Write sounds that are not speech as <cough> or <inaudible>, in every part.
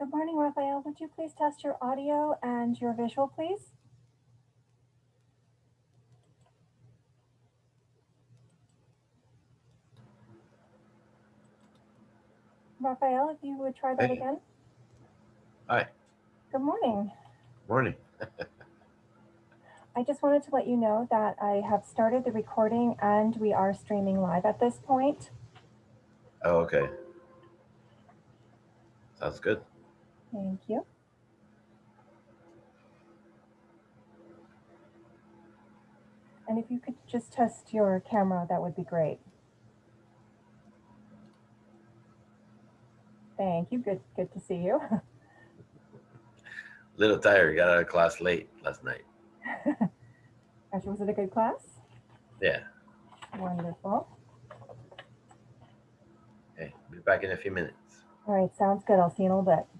Good morning, Raphael. Would you please test your audio and your visual, please? Raphael, if you would try that Hey. again. Hi, Good morning. morning. <laughs> I just wanted to let you know that I have started the recording and we are streaming live at this point. Oh, okay. Sounds good. Thank you. And if you could just test your camera, that would be great. Thank you. Good, good to see you. <laughs> Little tired. Got out of class late last night. <laughs> Actually, was it a good class? Yeah. Wonderful. Okay. Be back in a few minutes. All right, sounds good. I'll see you in a little bit.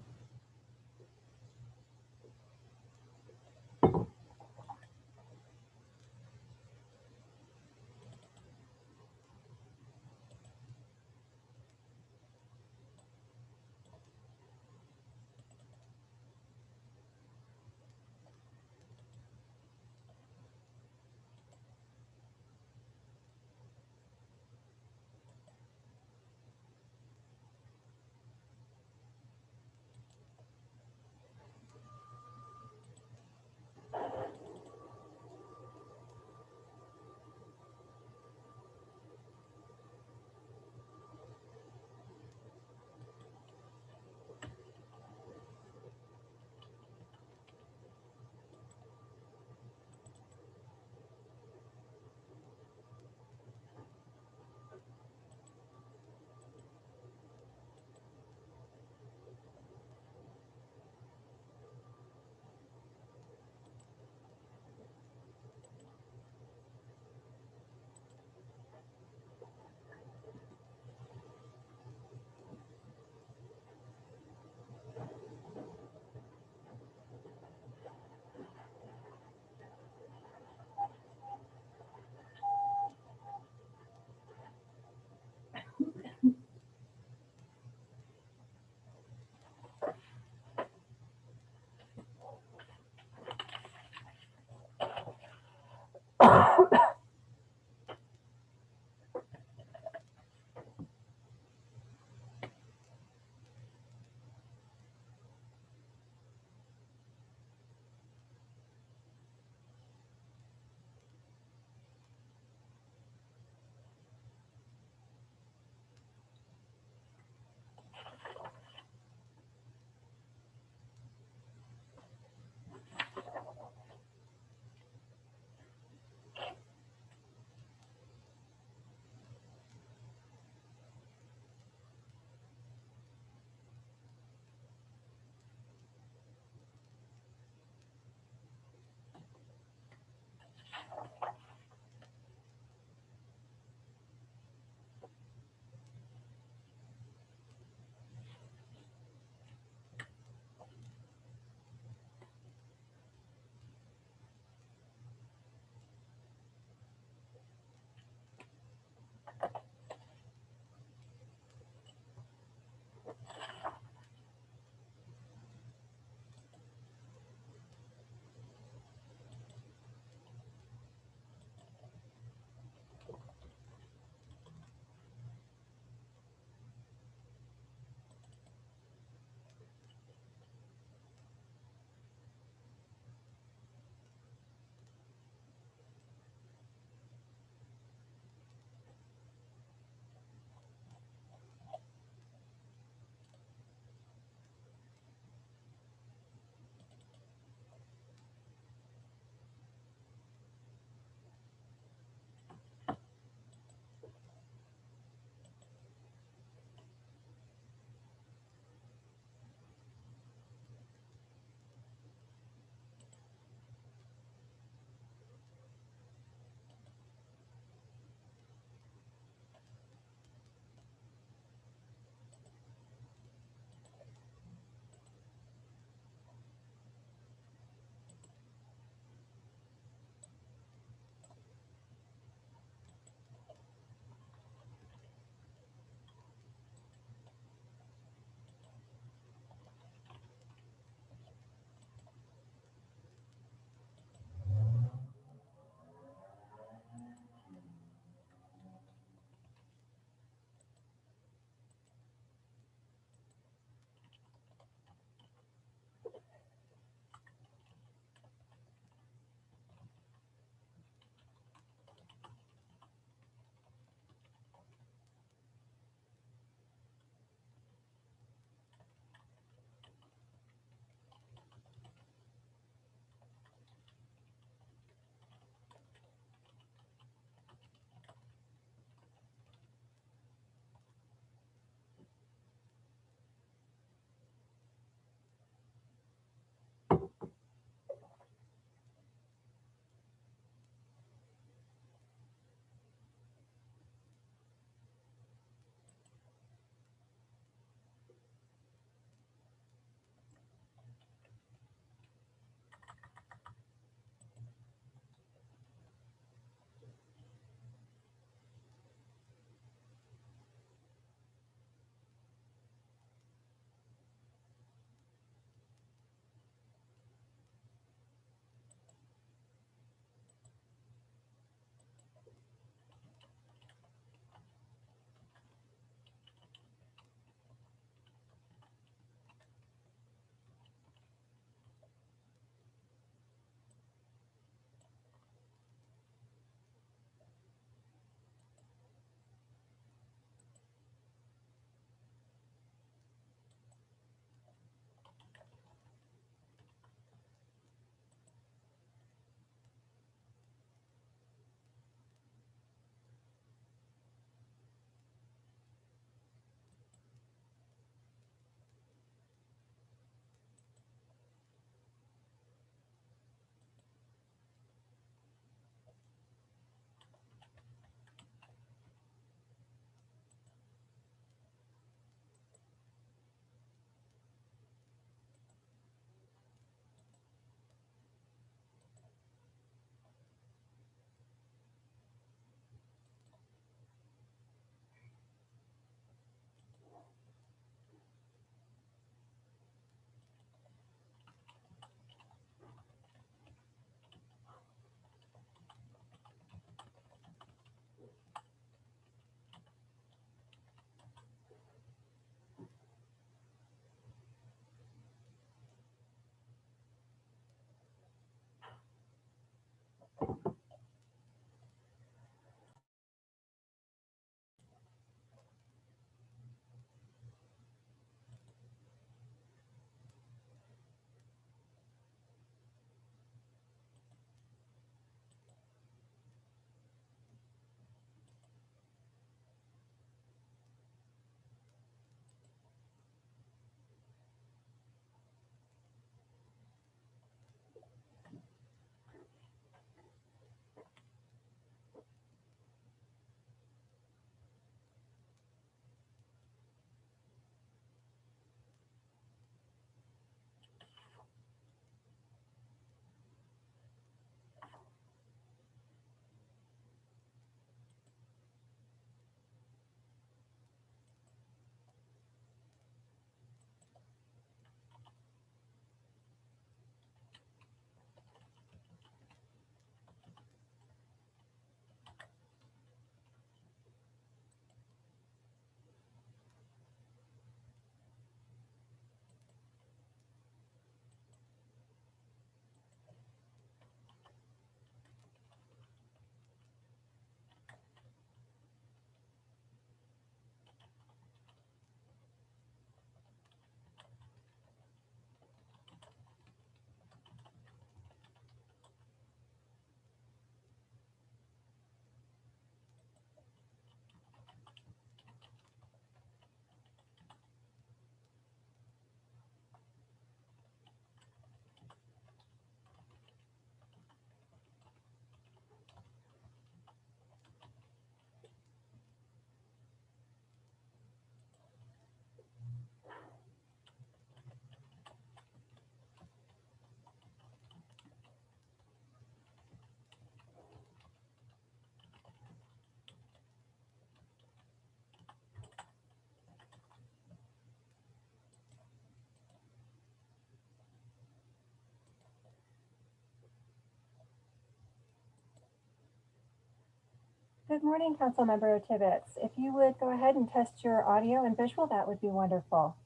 Good morning, Councilmember Tibbetts. If you would go ahead and test your audio and visual, that would be wonderful.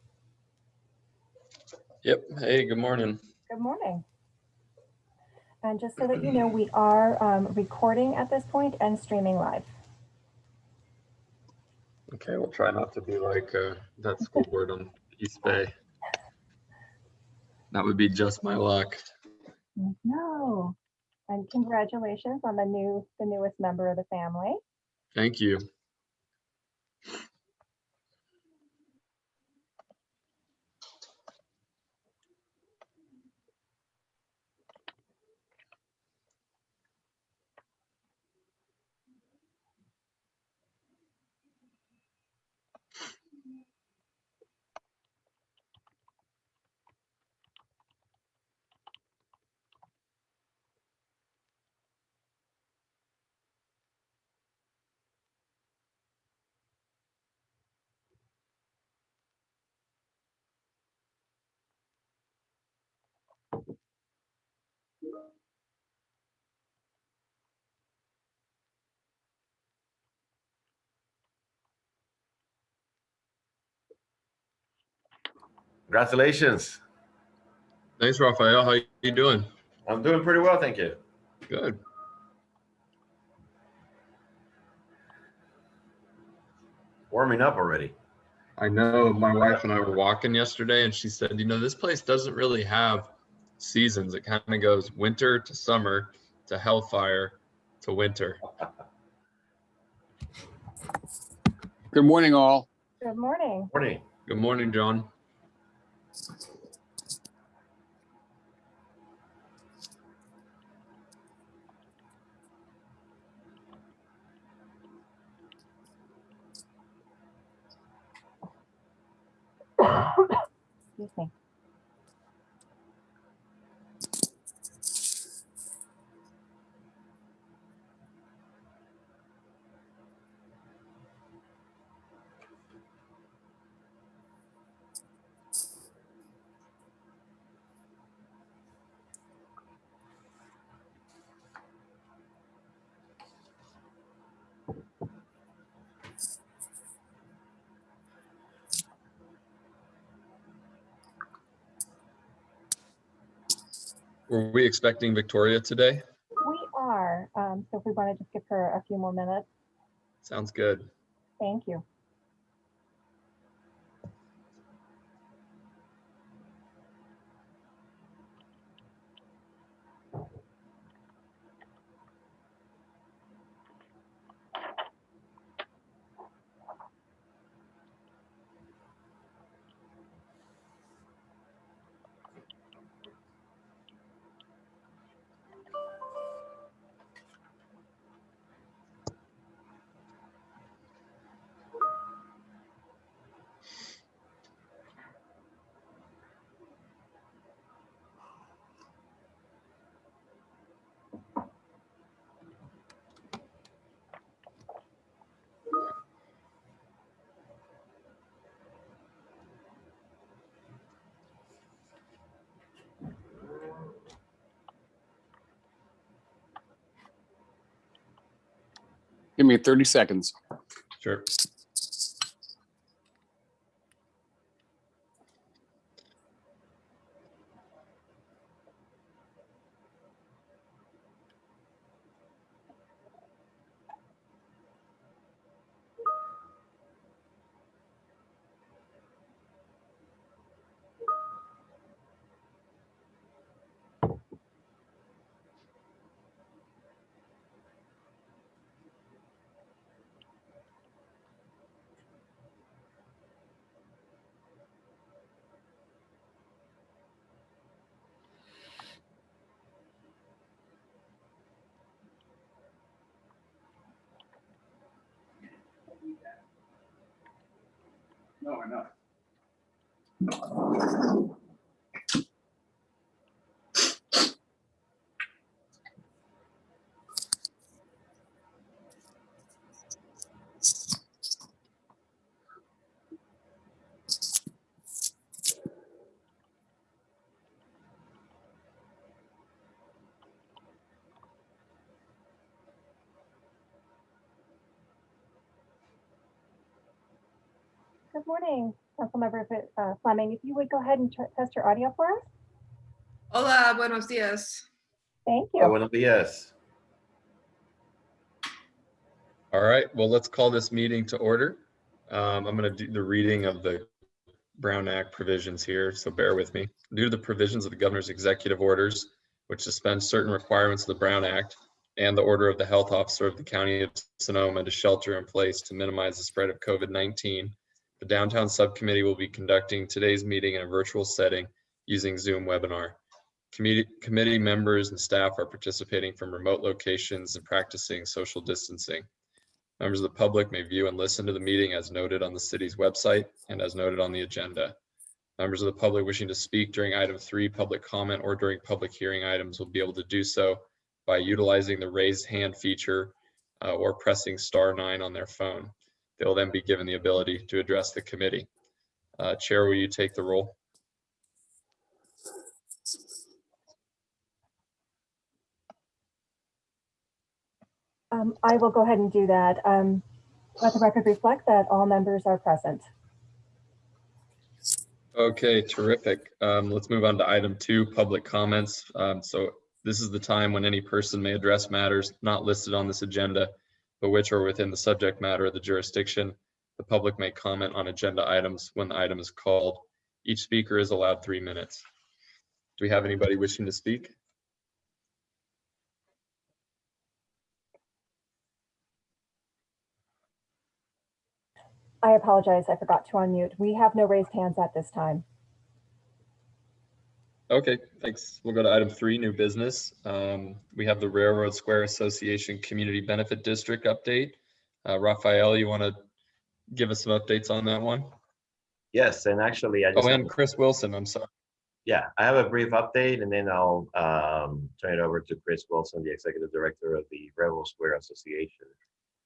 Yep. Hey, good morning. Good morning. And just so that you know, we are um, recording at this point and streaming live. Okay, we'll try not to be like uh, that school board on East Bay. That would be just my luck. No. And congratulations on the new, the newest member of the family. Thank you. Congratulations. Thanks, Raphael. How you doing? I'm doing pretty well, thank you. Good. Warming up already. I know my wife and I were walking yesterday and she said, you know, this place doesn't really have seasons. It kind of goes winter to summer to hellfire to winter. Good morning, all. Good morning. Morning. Good morning, John. <laughs> Excuse me. Were we expecting Victoria today? We are, um, so if we want to just give her a few more minutes, Sounds good. thank you. Give me 30 seconds. Sure. Good morning, Councilmember uh, Fleming. If you would go ahead and test your audio for us. Hola, buenos días. Thank Oh, you. buenos días. All right, well, let's call this meeting to order. Um, I'm going to do the reading of the Brown Act provisions here, so bear with me. Due to the provisions of the governor's executive orders, which suspend certain requirements of the Brown Act and the order of the health officer of the county of Sonoma to shelter in place to minimize the spread of COVID-19, the downtown subcommittee will be conducting today's meeting in a virtual setting using Zoom webinar. Committee, committee members and staff are participating from remote locations and practicing social distancing. Members of the public may view and listen to the meeting as noted on the city's website and as noted on the agenda. Members of the public wishing to speak during item three, public comment, or during public hearing items will be able to do so by utilizing the raised hand feature uh, or pressing star nine on their phone. They will then be given the ability to address the committee. Uh, Chair, will you take the roll? Um, I will go ahead and do that. Um, Let the record reflect that all members are present. Okay, terrific. Um, let's move on to item two, public comments. Um, so this is the time when any person may address matters not listed on this agenda, but which are within the subject matter of the jurisdiction. The public may comment on agenda items when the item is called. Each speaker is allowed three minutes. Do we have anybody wishing to speak? I apologize, I forgot to unmute. We have no raised hands at this time. Okay, thanks. We'll go to item three, new business. Um, we have the Railroad Square Association Community Benefit District update. Uh, Raphael, you want to give us some updates on that one? Yes, and actually, I just, Oh, and Chris Wilson, I'm sorry. yeah, I have a brief update and then I'll um, turn it over to Chris Wilson, the Executive Director of the Railroad Square Association.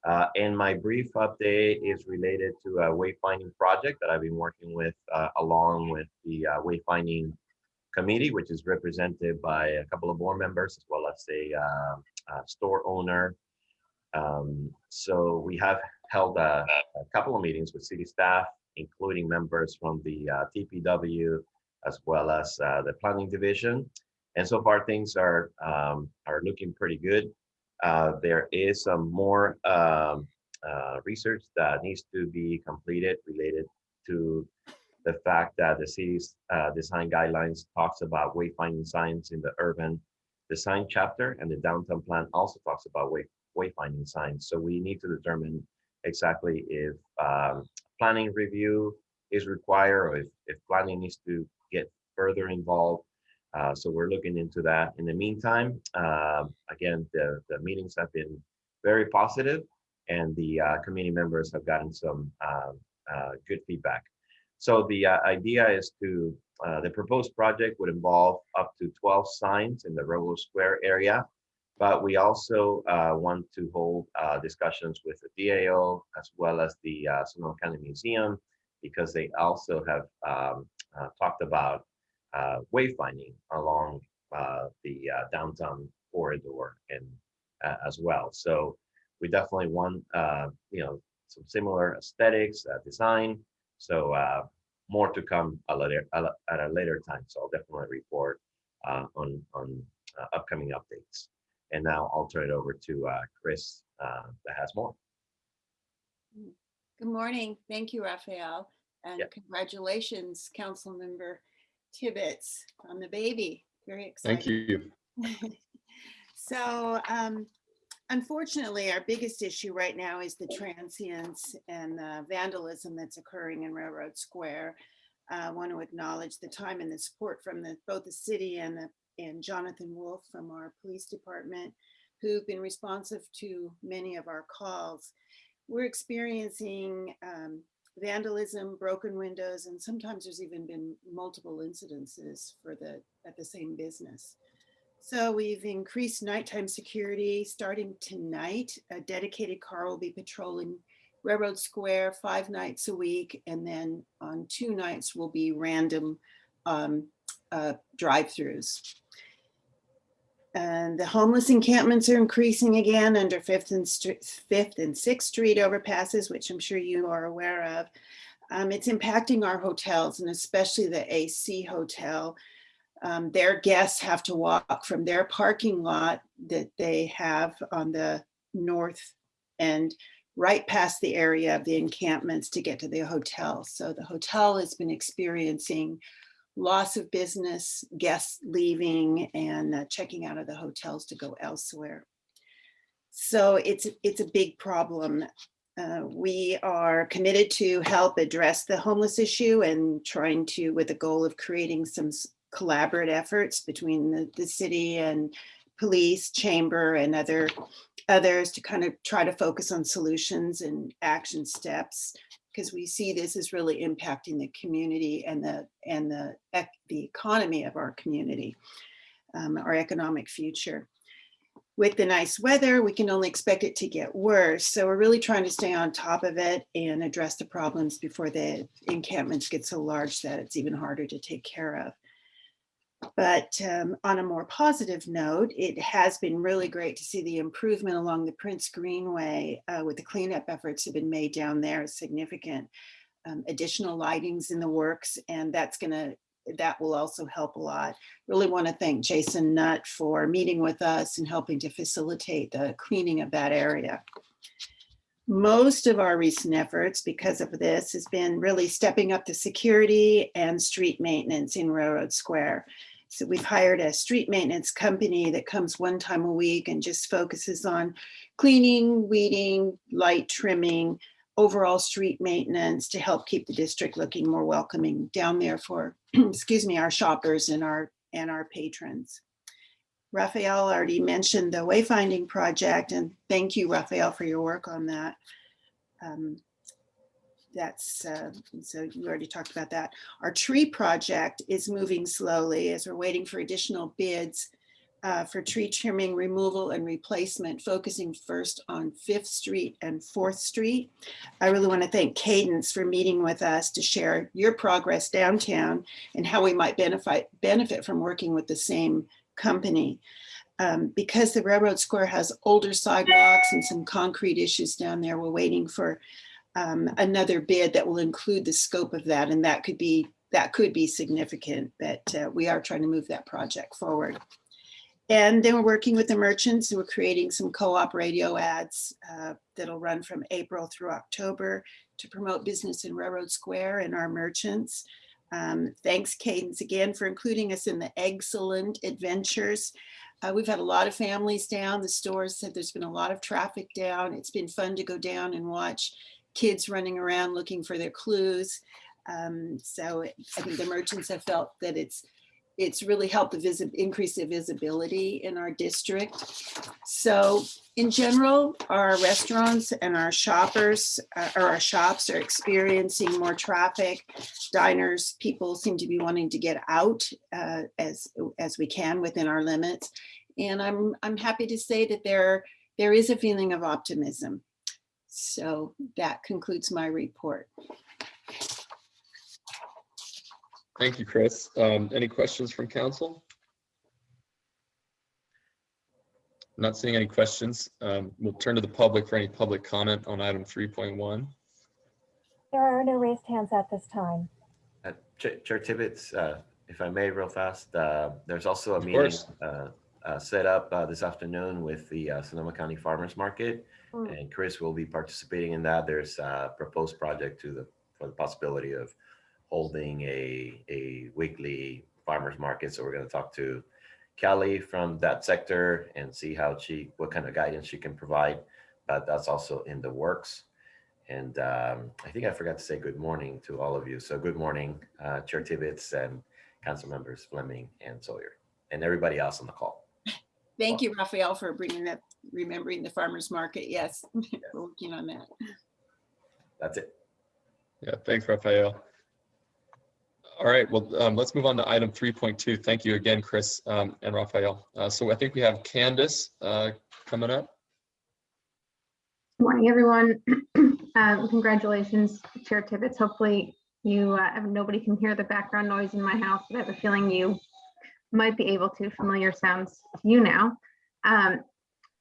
Uh, And my brief update is related to a wayfinding project that I've been working with uh, along with the uh, wayfinding committee, which is represented by a couple of board members as well as a uh, uh, store owner. Um, So we have held a a couple of meetings with city staff, including members from the uh, TPW as well as uh, the planning division. And so far, things are um, are looking pretty good. Uh, There is some more um, uh, research that needs to be completed related to the fact that the city's uh, design guidelines talks about wayfinding signs in the urban design chapter, and the downtown plan also talks about way wayfinding signs. So we need to determine exactly if um, planning review is required or if, if planning needs to get further involved. Uh, so we're looking into that. In the meantime, um, again, the, the meetings have been very positive and the uh, committee members have gotten some um, uh, good feedback. So the uh, idea is to, uh, the proposed project would involve up to 12 signs in the Railroad Square area. But we also uh, want to hold uh, discussions with the DAO as well as the uh, Sonoma County Museum because they also have um, uh, talked about wayfinding along the downtown corridor and as well. So we definitely want you know some similar aesthetics, design. So uh, more to come a later, a at a later time. So I'll definitely report uh, on on uh, upcoming updates. And now I'll turn it over to uh, Chris uh, that has more. Good morning. Thank you, Raphael. And Yeah. congratulations, Councilmember Tibbetts on the baby. Very excited. Thank you. <laughs> So um, unfortunately, our biggest issue right now is the transience and the vandalism that's occurring in Railroad Square. I want to acknowledge the time and the support from the, both the city and the, and Jonathan Wolf from our police department, who've been responsive to many of our calls. We're experiencing um, vandalism, broken windows, and sometimes there's even been multiple incidences for the, at the same business. So we've increased nighttime security. Starting tonight, a dedicated car will be patrolling Railroad Square five nights a week. And then on two nights will be random um, uh, drive-throughs. And the homeless encampments are increasing again under Fifth and Fifth and Sixth Street overpasses, which I'm sure you are aware of. Um, it's impacting our hotels and especially the AC Hotel. Um, their guests have to walk from their parking lot that they have on the north end right past the area of the encampments to get to the hotel. So the hotel has been experiencing loss of business, guests leaving and uh, checking out of the hotels to go elsewhere. So it's, it's a big problem. Uh, we are committed to help address the homeless issue and trying to, with the goal of creating some collaborative efforts between the, the city and police, chamber and other others to kind of try to focus on solutions and action steps because we see this is really impacting the community and the and the the economy of our community, um, our economic future. With the nice weather, we can only expect it to get worse. So we're really trying to stay on top of it and address the problems before the encampments get so large that it's even harder to take care of. But um, on a more positive note, it has been really great to see the improvement along the Prince Greenway uh, with the cleanup efforts have been made down there significant. Um, additional lightings in the works and that's gonna, that will also help a lot. Really want to thank Jason Nutt for meeting with us and helping to facilitate the cleaning of that area. Most of our recent efforts because of this has been really stepping up the security and street maintenance in Railroad Square. So we've hired a street maintenance company that comes one time a week and just focuses on cleaning, weeding, light trimming, overall street maintenance to help keep the district looking more welcoming down there for, <clears throat> excuse me, our shoppers and our, and our patrons. Raphael already mentioned the wayfinding project and thank you, Raphael, for your work on that. Um, That's, uh, so you already talked about that. Our tree project is moving slowly as we're waiting for additional bids uh, for tree trimming, removal and replacement, focusing first on Fifth Street and Fourth Street. I really want to thank Candace for meeting with us to share your progress downtown and how we might benefit, benefit from working with the same company. Um, because the Railroad Square has older sidewalks and some concrete issues down there, we're waiting for um, another bid that will include the scope of that, and that could be that could be significant. But uh, we are trying to move that project forward. And then we're working with the merchants. and We're creating some co-op radio ads uh, that'll run from April through October to promote business in Railroad Square and our merchants. Um, thanks, Candace, again for including us in the excellent adventures. Uh, we've had a lot of families down. The stores said there's been a lot of traffic down. It's been fun to go down and watch kids running around looking for their clues. Um, so I think the merchants have felt that it's it's really helped the visit increase the visibility in our district. So in general, our restaurants and our shoppers uh, or our shops are experiencing more traffic. Diners, people seem to be wanting to get out uh, as as we can within our limits. And I'm I'm happy to say that there there is a feeling of optimism. So that concludes my report. Thank you, Chris. Um, Any questions from council? Not seeing any questions. Um, We'll turn to the public for any public comment on item 3.1. There are no raised hands at this time. Uh, Chair Chair Tibbetts, uh, if I may, real fast, uh, there's also a Of meeting uh, uh, set up uh, this afternoon with the uh, Sonoma County Farmers Market. Mm. And Chris will be participating in that. There's a proposed project to the, for the possibility of holding a, a weekly farmers market. So we're going to talk to Kelly from that sector and see how she, what kind of guidance she can provide. But that's also in the works. And um, I think I forgot to say good morning to all of you. So good morning, uh, Chair Tibbetts and Council Members Fleming and Sawyer, and everybody else on the call. Thank you, Raphael, for bringing that, remembering the farmer's market. Yes, <laughs> we're working on that. That's it. Yeah, thanks, Raphael. All right, well, um, let's move on to item 3.2. Thank you again, Chris um, and Raphael. Uh, So I think we have Candace uh, coming up. Good morning, everyone. <clears throat> Um, Congratulations, Chair Tibbetts. Hopefully you, uh, have- nobody can hear the background noise in my house, but I have a feeling you might be able to. Familiar sounds to you now. Um,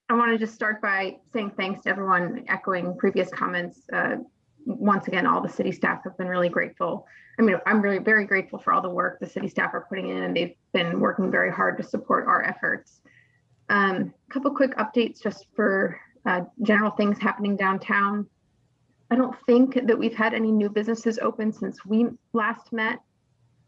I want to just start by saying thanks to everyone, echoing previous comments. Uh, once again, all the city staff have been really grateful. I mean, I'm really very grateful for all the work the city staff are putting in and they've been working very hard to support our efforts. Um, couple quick updates just for uh, general things happening downtown. I don't think that we've had any new businesses open since we last met,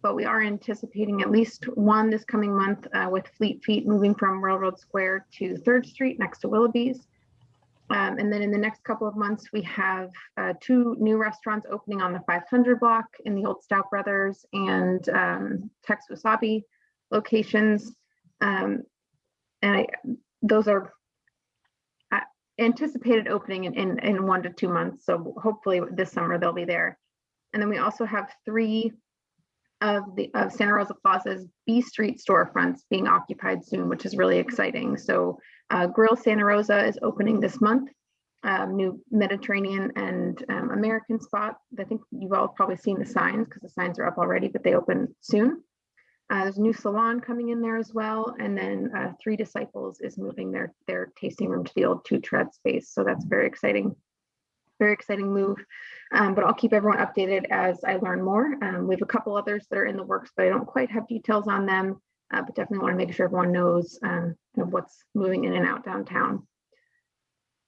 but we are anticipating at least one this coming month uh, with Fleet Feet moving from Railroad Square to Third Street next to Willoughby's. Um, and then in the next couple of months, we have uh, two new restaurants opening on the 500 block in the old Stout Brothers and um, Tex Wasabi locations. Um, and I, those are uh, anticipated opening in, in, in one to two months. So hopefully this summer they'll be there. And then we also have three of the of Santa Rosa Plaza's B Street storefronts being occupied soon, which is really exciting. So uh, Grill Santa Rosa is opening this month. Um, new Mediterranean and um, American spot. I think you've all probably seen the signs because the signs are up already, but they open soon. Uh, there's a new salon coming in there as well. And then uh, Three Disciples is moving their, their tasting room to the old two tread space. So that's very exciting. Very exciting move. Um, but I'll keep everyone updated as I learn more. Um, we have a couple others that are in the works, but I don't quite have details on them. Uh, but definitely want to make sure everyone knows um, what's moving in and out downtown.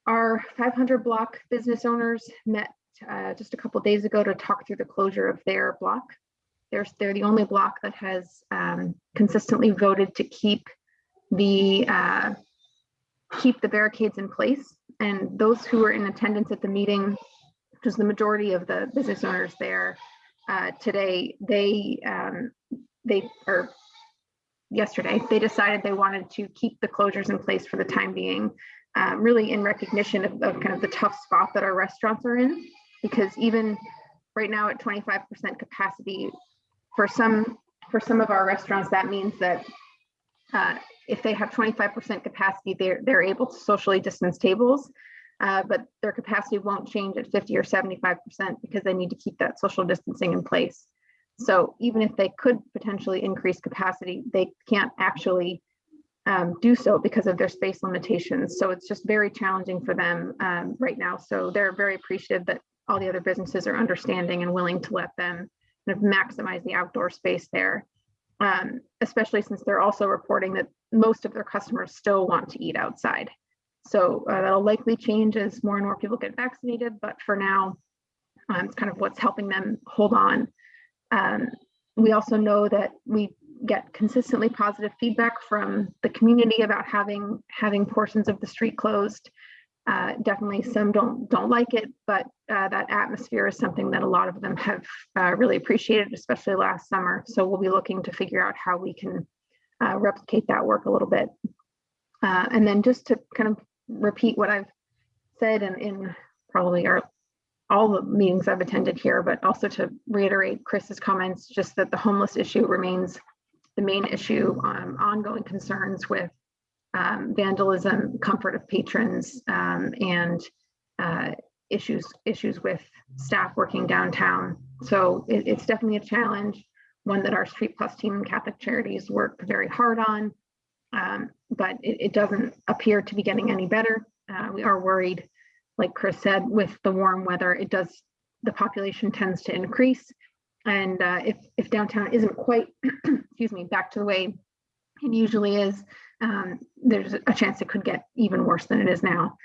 Our 500 block business owners met uh, just a couple days ago to talk through the closure of their block. They're, they're the only block that has um, consistently voted to keep the uh, keep the barricades in place. And those who were in attendance at the meeting, which is the majority of the business owners there uh, today, they um, they or yesterday, they decided they wanted to keep the closures in place for the time being, um, really in recognition of, of kind of the tough spot that our restaurants are in. Because even right now at 25% capacity, for some for some of our restaurants, that means that uh, if they have 25% capacity, they're, they're able to socially distance tables, uh, but their capacity won't change at 50 or 75% because they need to keep that social distancing in place. So even if they could potentially increase capacity, they can't actually um, do so because of their space limitations. So it's just very challenging for them um, right now. So they're very appreciative that all the other businesses are understanding and willing to let them kind of maximize the outdoor space there. Um, especially since they're also reporting that most of their customers still want to eat outside. So uh, that'll likely change as more and more people get vaccinated, but for now, um, it's kind of what's helping them hold on. Um, we also know that we get consistently positive feedback from the community about having having portions of the street closed. Uh, definitely some don't don't like it, but uh, that atmosphere is something that a lot of them have uh, really appreciated, especially last summer. So we'll be looking to figure out how we can uh, replicate that work a little bit. Uh, and then just to kind of repeat what I've said in, in probably our all the meetings I've attended here, but also to reiterate Chris's comments, just that the homeless issue remains the main issue, um, ongoing concerns with um, vandalism, comfort of patrons, um, and uh, issues issues with staff working downtown. So it, it's definitely a challenge, one that our Street Plus team and Catholic Charities work very hard on, um, but it, it, doesn't appear to be getting any better. Uh, we are worried, like Chris said, with the warm weather, it does, the population tends to increase. And uh, if, if downtown isn't quite, <clears throat> excuse me, back to the way it usually is, um, there's a chance it could get even worse than it is now.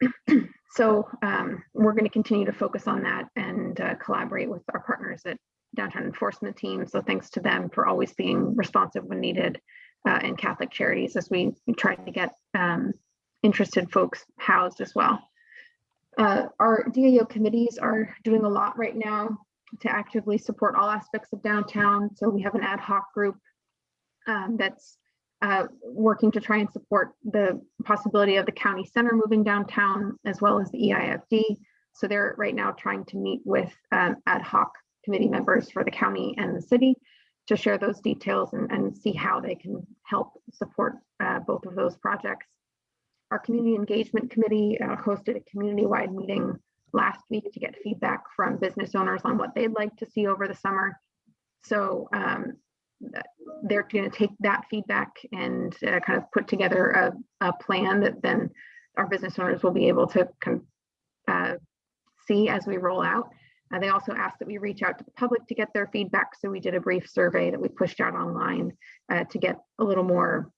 <clears throat> so um, we're going to continue to focus on that and uh, collaborate with our partners at downtown enforcement team. So thanks to them for always being responsive when needed uh, and Catholic Charities as we try to get um, interested folks housed as well. Uh, our DAO committees are doing a lot right now to actively support all aspects of downtown. So we have an ad hoc group um, that's uh, working to try and support the possibility of the county center moving downtown as well as the EIFD. So they're right now trying to meet with um, ad hoc committee members for the county and the city to share those details and, and see how they can help support uh, both of those projects. Our community engagement committee uh, hosted a community-wide meeting last week to get feedback from business owners on what they'd like to see over the summer. So um, they're going to take that feedback and uh, kind of put together a, a, plan that then our business owners will be able to kind of, uh, see as we roll out. Uh, they also asked that we reach out to the public to get their feedback. So we did a brief survey that we pushed out online uh, to get a little more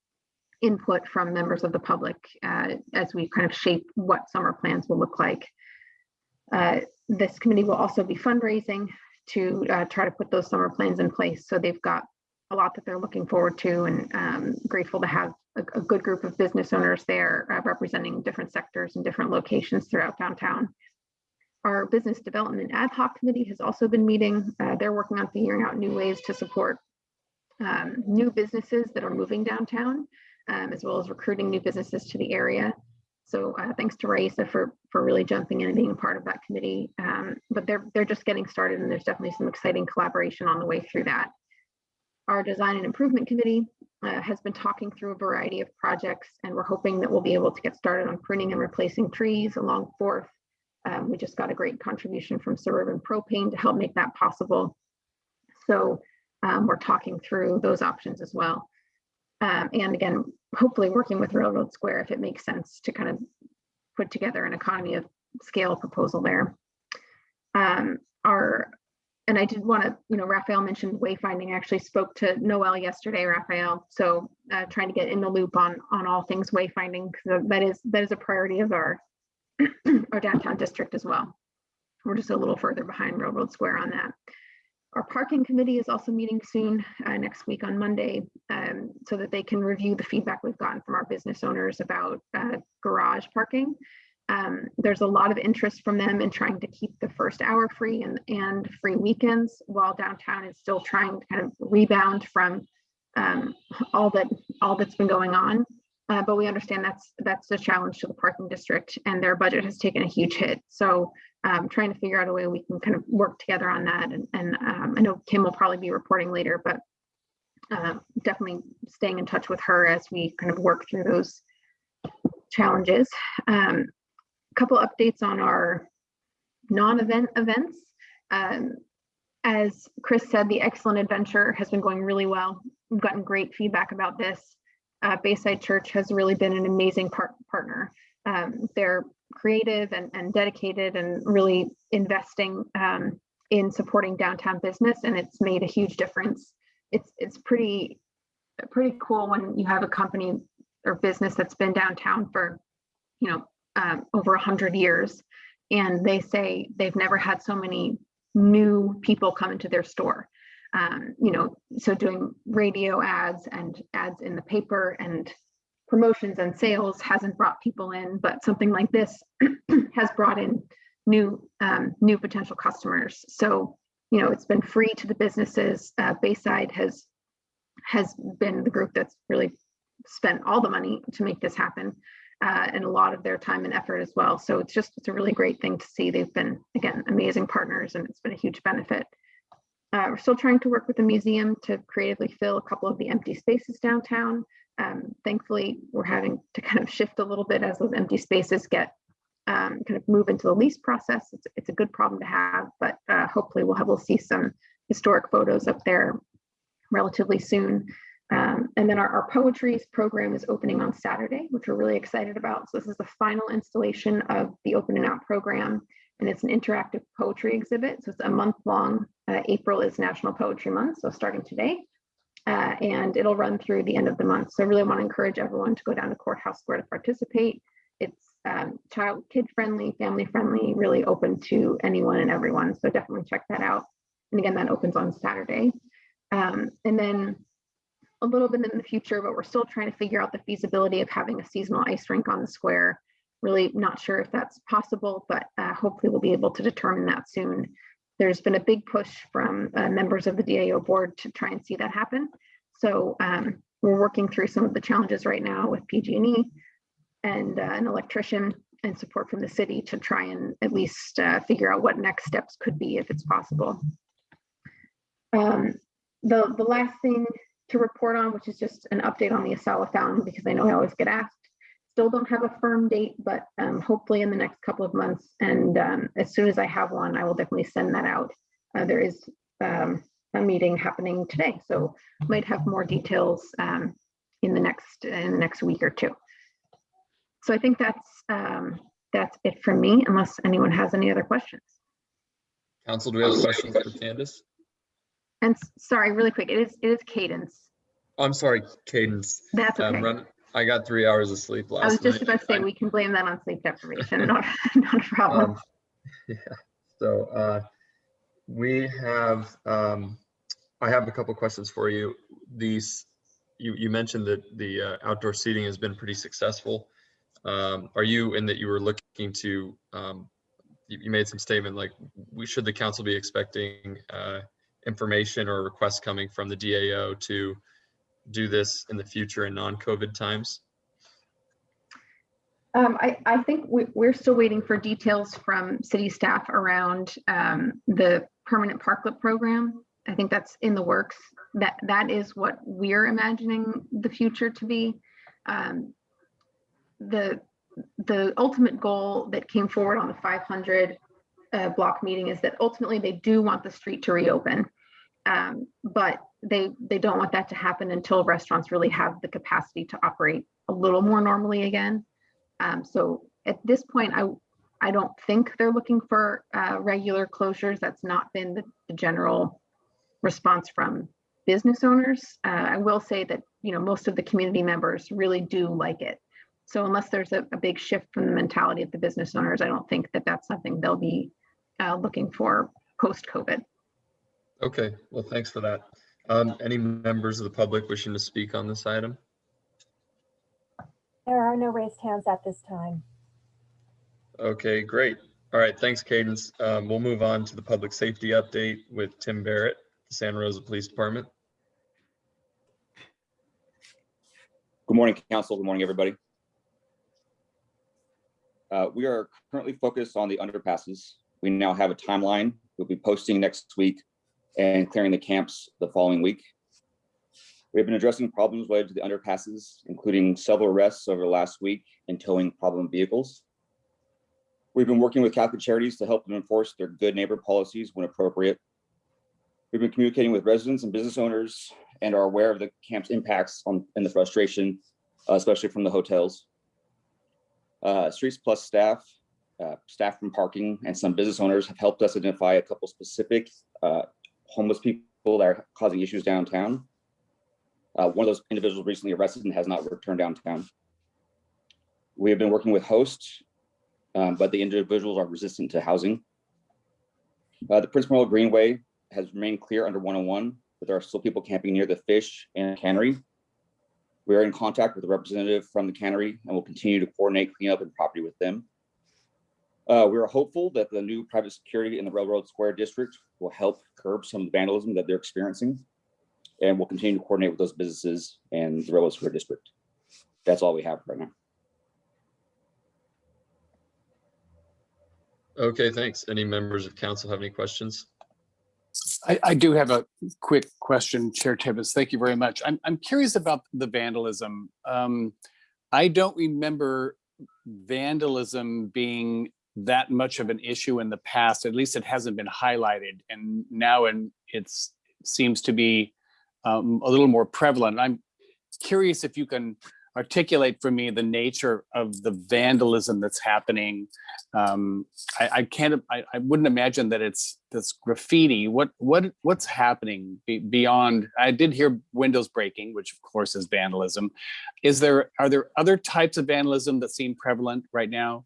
input from members of the public uh, as we kind of shape what summer plans will look like. Uh, This committee will also be fundraising to try to put those summer plans in place. So they've got a lot that they're looking forward to and um, grateful to have a, a good group of business owners there uh, representing different sectors and different locations throughout downtown. Our business development ad hoc committee has also been meeting. Uh, they're working on figuring out new ways to support um, new businesses that are moving downtown, um, as well as recruiting new businesses to the area. So uh, thanks to Raissa for for really jumping in and being a part of that committee. Um, but they're they're just getting started, and there's definitely some exciting collaboration on the way through that. Our design and improvement committee uh, has been talking through a variety of projects, and we're hoping that we'll be able to get started on pruning and replacing trees along Fourth. Um, we just got a great contribution from Suburban Propane to help make that possible. So um, we're talking through those options as well. Um, and again, hopefully working with Railroad Square if it makes sense to kind of put together an economy of scale proposal there. Um, our, and I did want to, you know, Raphael mentioned wayfinding. I actually spoke to Noel yesterday, Raphael. So uh, trying to get in the loop on on all things wayfinding because that is that is a priority of our <clears throat> our downtown district as well. We're just a little further behind Railroad Square on that. Our parking committee is also meeting soon, uh, next week on Monday, um, so that they can review the feedback we've gotten from our business owners about uh, garage parking. Um, there's a lot of interest from them in trying to keep the first hour free and, and free weekends while downtown is still trying to kind of rebound from um, all that all that's been going on. Uh, but we understand that's that's a challenge to the parking district and their budget has taken a huge hit. So um, trying to figure out a way we can kind of work together on that. And, and um, I know Kim will probably be reporting later, but uh, definitely staying in touch with her as we kind of work through those challenges. Um, couple updates on our non-event events. Um, as Chris said, the Excellent Adventure has been going really well. We've gotten great feedback about this. Uh, Bayside Church has really been an amazing par partner. Um, they're creative and, and dedicated and really investing um, in supporting downtown business and it's made a huge difference. It's, it's pretty, pretty cool when you have a company or business that's been downtown for, you know, um, over a hundred years. And they say they've never had so many new people come into their store. Um, you know, so doing radio ads and ads in the paper and promotions and sales hasn't brought people in, but something like this <clears throat> has brought in new um, new potential customers. So, you know, it's been free to the businesses. Uh, Bayside has has been the group that's really spent all the money to make this happen uh, and a lot of their time and effort as well. So it's just, it's a really great thing to see. They've been, again, amazing partners and it's been a huge benefit. Uh, we're still trying to work with the museum to creatively fill a couple of the empty spaces downtown. Um, thankfully, we're having to kind of shift a little bit as those empty spaces get um, kind of move into the lease process. It's, it's a good problem to have, but uh, hopefully we'll have, we'll see some historic photos up there relatively soon. Um, and then our, our program is opening on Saturday, which we're really excited about. So this is the final installation of the Open and Out program, and it's an interactive poetry exhibit. So it's a month long. Uh, April is National Poetry Month, so starting today, uh, and it'll run through the end of the month. So I really want to encourage everyone to go down to Courthouse Square to participate. It's um, child, kid friendly, family friendly, really open to anyone and everyone. So definitely check that out. And again, that opens on Saturday. Um, and then a little bit in the future, but we're still trying to figure out the feasibility of having a seasonal ice rink on the square. Really not sure if that's possible, but uh, hopefully we'll be able to determine that soon. There's been a big push from uh, members of the DAO board to try and see that happen. So um, we're working through some of the challenges right now with PG&E and uh, an electrician and support from the city to try and at least uh, figure out what next steps could be if it's possible. Um, the, the last thing to report on, which is just an update on the Asala Fountain, because I know I always get asked. Still don't have a firm date, but um, hopefully in the next couple of months. And um, as soon as I have one, I will definitely send that out. Uh, there is um, a meeting happening today, so might have more details um, in the next in the next week or two. So I think that's um, that's it from me, unless anyone has any other questions. Council, do we have questions for Candace? And sorry, really quick, it is, it is Cadence. I'm sorry, Cadence. That's okay. I got three hours of sleep last night. I was just night. about to say, I- we can blame that on sleep deprivation, <laughs> not, not a problem. Um, Yeah, so uh, we have, um, I have a couple questions for you. These, you, you mentioned that the uh, outdoor seating has been pretty successful. Um, Are you, in that you were looking to, um, you, you made some statement like, we, should the council be expecting uh, information or requests coming from the DAO to do this in the future in non-COVID times? Um, I, I think we, we're still waiting for details from city staff around, um, the permanent parklet program. I think that's in the works. That, that is what we're imagining the future to be. Um, the, the ultimate goal that came forward on the five hundred, uh, block meeting is that ultimately they do want the street to reopen. Um, but they, they don't want that to happen until restaurants really have the capacity to operate a little more normally again. Um, so at this point, I, I don't think they're looking for, uh, regular closures. That's not been the, the general response from business owners. Uh, I will say that, you know, most of the community members really do like it. So unless there's a, a big shift from the mentality of the business owners, I don't think that that's something they'll be, uh, looking for post-COVID. Okay, well, thanks for that. Um, Any members of the public wishing to speak on this item? There are no raised hands at this time. Okay, great. All right, thanks, Cadence. Um, we'll move on to the public safety update with Tim Barrett, the Santa Rosa Police Department. Good morning, council. Good morning, everybody. Uh, We are currently focused on the underpasses. We now have a timeline. We'll be posting next week and clearing the camps the following week. We've been addressing problems related to the underpasses, including several arrests over the last week and towing problem vehicles. We've been working with Catholic Charities to help them enforce their good neighbor policies when appropriate. We've been communicating with residents and business owners and are aware of the camp's impacts on, and the frustration, uh, especially from the hotels. Uh, Streets Plus staff, uh, staff from parking and some business owners have helped us identify a couple specific uh, homeless people that are causing issues downtown. Uh, One of those individuals recently arrested and has not returned downtown. We have been working with hosts, um, but the individuals are resistant to housing. Uh, The Prince Memorial Greenway has remained clear under 101, but there are still people camping near the fish and cannery. We are in contact with a representative from the cannery and will continue to coordinate cleanup and property with them. Uh, we are hopeful that the new private security in the Railroad Square District will help curb some of the vandalism that they're experiencing. And we'll continue to coordinate with those businesses and the Railroad Square District. That's all we have right now. Okay, thanks. Any members of council have any questions? I, I do have a quick question, Chair Tibbetts. Thank you very much. I'm, I'm curious about the vandalism. Um, I don't remember vandalism being that much of an issue in the past. At least it hasn't been highlighted. And now and it's seems to be um, a little more prevalent. I'm curious if you can articulate for me the nature of the vandalism that's happening. Um, I, I can't, I, I wouldn't imagine that it's this graffiti. What, what, what's happening be, beyond? I did hear windows breaking, which of course is vandalism. Is there, are there other types of vandalism that seem prevalent right now?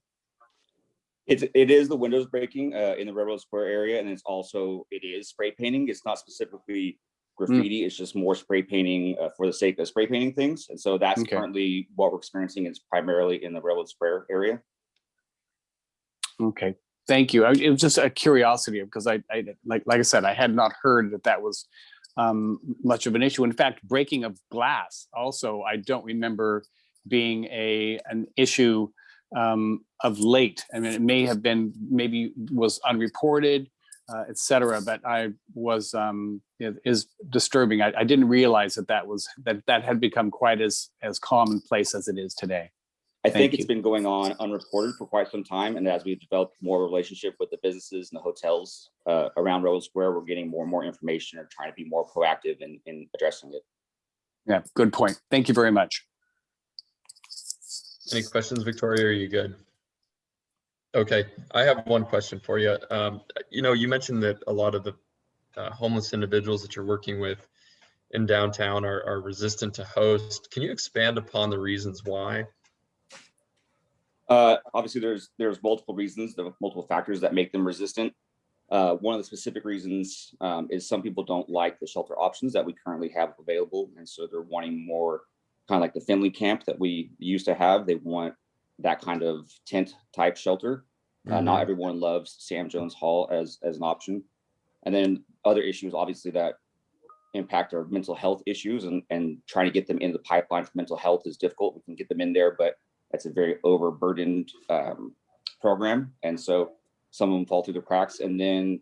It's, it is the windows breaking uh, in the Railroad Square area, and it's also, it is spray painting. It's not specifically graffiti, it's just more spray painting uh, for the sake of spray painting things. And so that's Okay. currently what we're experiencing is primarily in the Railroad Square area. Okay, thank you. I- It was just a curiosity because I, I, like, like I said, I had not heard that that was um, much of an issue. In fact, breaking of glass also, I don't remember being a, an issue um, of late. I mean, it may have been, maybe was unreported, uh, et cetera, but I was, um, it is disturbing. I, I didn't realize that that was, that that had become quite as, as commonplace as it is today. I Thank think it's you. been going on unreported for quite some time, and as we've developed more relationship with the businesses and the hotels uh, around Railroad Square, we're getting more and more information and trying to be more proactive in, in addressing it. Yeah, good point. Thank you very much. Any questions, Victoria? Are you good? Okay, I have one question for you. Um, you know, you mentioned that a lot of the uh, homeless individuals that you're working with in downtown are, are resistant to host. Can you expand upon the reasons why? Uh, obviously, there's there's multiple reasons, multiple factors that make them resistant. Uh, one of the specific reasons um, is some people don't like the shelter options that we currently have available, and so they're wanting more kind of like the Finley camp that we used to have. They want that kind of tent type shelter. Uh, not everyone loves Sam Jones Hall as as an option, and then other issues obviously that impact our mental health issues and and trying to get them into the pipeline for mental health is difficult. We can get them in there, but that's a very overburdened um, program, and so some of them fall through the cracks. And then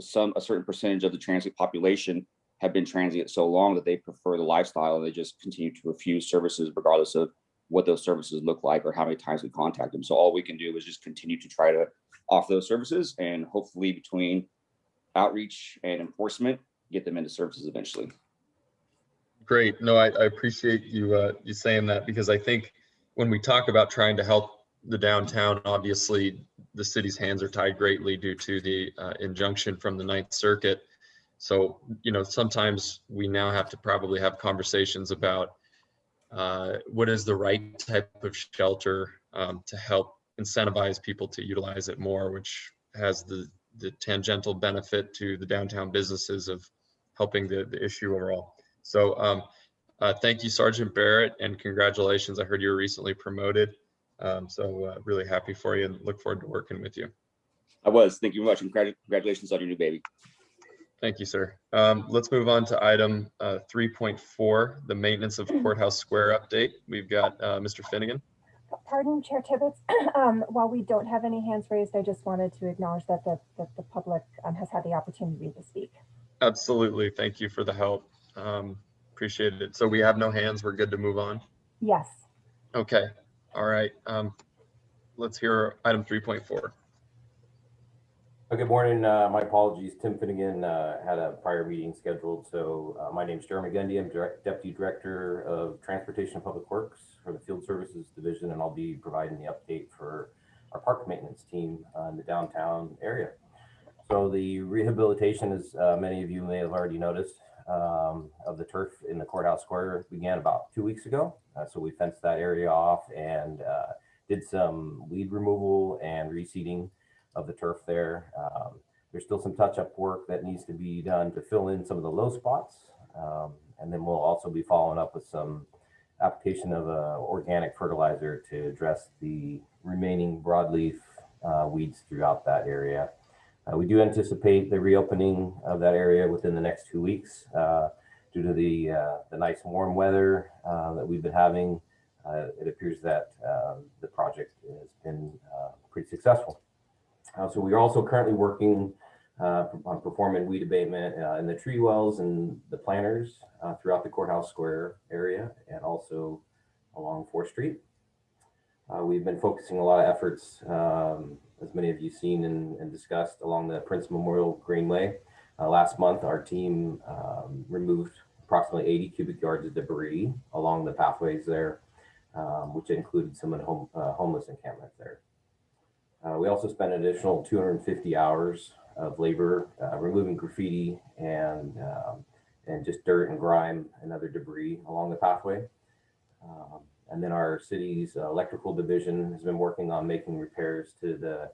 some a certain percentage of the transit population have been transient so long that they prefer the lifestyle and they just continue to refuse services regardless of what those services look like or how many times we contact them. So all we can do is just continue to try to offer those services and hopefully between outreach and enforcement, get them into services eventually. Great. No, I, I appreciate you, uh, you saying that because I think when we talk about trying to help the downtown, obviously the city's hands are tied greatly due to the uh, injunction from the Ninth Circuit. So, you know, sometimes we now have to probably have conversations about uh, what is the right type of shelter um, to help incentivize people to utilize it more, which has the, the tangential benefit to the downtown businesses of helping the, the issue overall. So um, uh, thank you, Sergeant Barrett, and congratulations. I heard you were recently promoted. Um, so uh, really happy for you and look forward to working with you. I was, thank you very much, and congrat- congratulations on your new baby. Thank you, sir. Um, let's move on to item uh, 3.4, the maintenance of courthouse square update. We've got uh, Mr. Finnegan. Pardon, Chair Tibbetts, <clears throat> um, while we don't have any hands raised, I just wanted to acknowledge that the, that the public um, has had the opportunity to speak. Absolutely. Thank you for the help. Um, appreciate it. So we have no hands. We're good to move on. Yes. Okay. All right. Um, let's hear item 3.4. Uh, Good morning. Uh, My apologies. Tim Finnegan uh, had a prior meeting scheduled. So uh, my name is Jeremy Gundy. I'm Deputy Director of Transportation and Public Works for the Field Services Division, and I'll be providing the update for our park maintenance team in the downtown area. So the rehabilitation, as uh, many of you may have already noticed, um, of the turf in the courthouse square began about two weeks ago. Uh, So we fenced that area off and uh, did some weed removal and reseeding of the turf there. Um, there's still some touch-up work that needs to be done to fill in some of the low spots. Um, and then we'll also be following up with some application of uh, organic fertilizer to address the remaining broadleaf uh, weeds throughout that area. Uh, we do anticipate the reopening of that area within the next two weeks uh, due to the uh, the nice warm weather uh, that we've been having. It appears that the project has been pretty successful. Uh, so we are also currently working uh, on performing weed abatement uh, in the tree wells and the planters uh, throughout the courthouse square area and also along 4th Street. Uh, we've been focusing a lot of efforts, um, as many of you seen and, and discussed, along the Prince Memorial Greenway. Last month, our team um, removed approximately 80 cubic yards of debris along the pathways there, um, which included some of the home, uh, homeless encampment there. Uh, we also spent an additional 250 hours of labor uh, removing graffiti and um, and just dirt and grime and other debris along the pathway. Um, and then our city's electrical division has been working on making repairs to the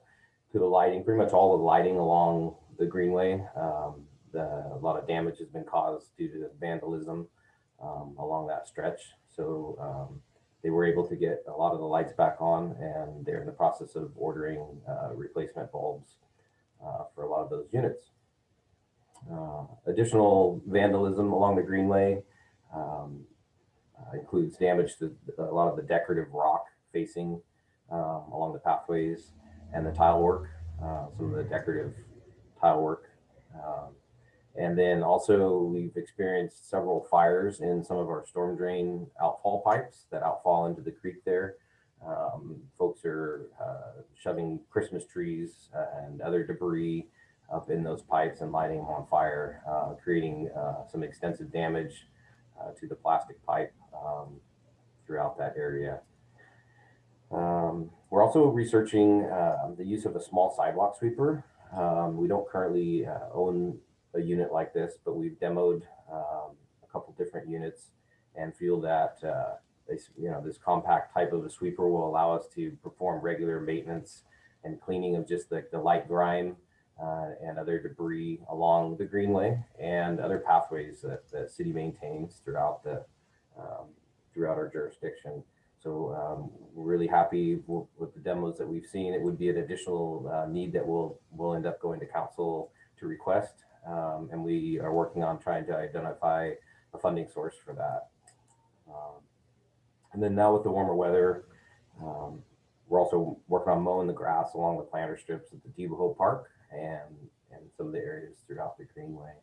to the lighting, pretty much all the lighting along the greenway. Um, the, a lot of damage has been caused due to vandalism um, along that stretch. So um, they were able to get a lot of the lights back on and they're in the process of ordering uh, replacement bulbs uh, for a lot of those units. Uh, additional vandalism along the greenway um, uh, includes damage to a lot of the decorative rock facing um, along the pathways and the tile work, some of the decorative tile work. Um, and then also we've experienced several fires in some of our storm drain outfall pipes that outfall into the creek there. Um, folks are uh, shoving Christmas trees and other debris up in those pipes and lighting them on fire, uh, creating uh, some extensive damage uh, to the plastic pipe um, throughout that area. Um, we're also researching uh, the use of a small sidewalk sweeper. Um, we don't currently uh, own a unit like this, but we've demoed um, a couple different units and feel that uh, this, you know, this compact type of a sweeper will allow us to perform regular maintenance and cleaning of just the, the light grime uh, and other debris along the greenway and other pathways that the city maintains throughout the um, throughout our jurisdiction. So um, we're really happy with the demos that we've seen. It would be an additional uh, need that will will end up going to council to request, um, and we are working on trying to identify a funding source for that. Um, and then now with the warmer weather, um, we're also working on mowing the grass along the planter strips at the Depot Park and and some of the areas throughout the greenway.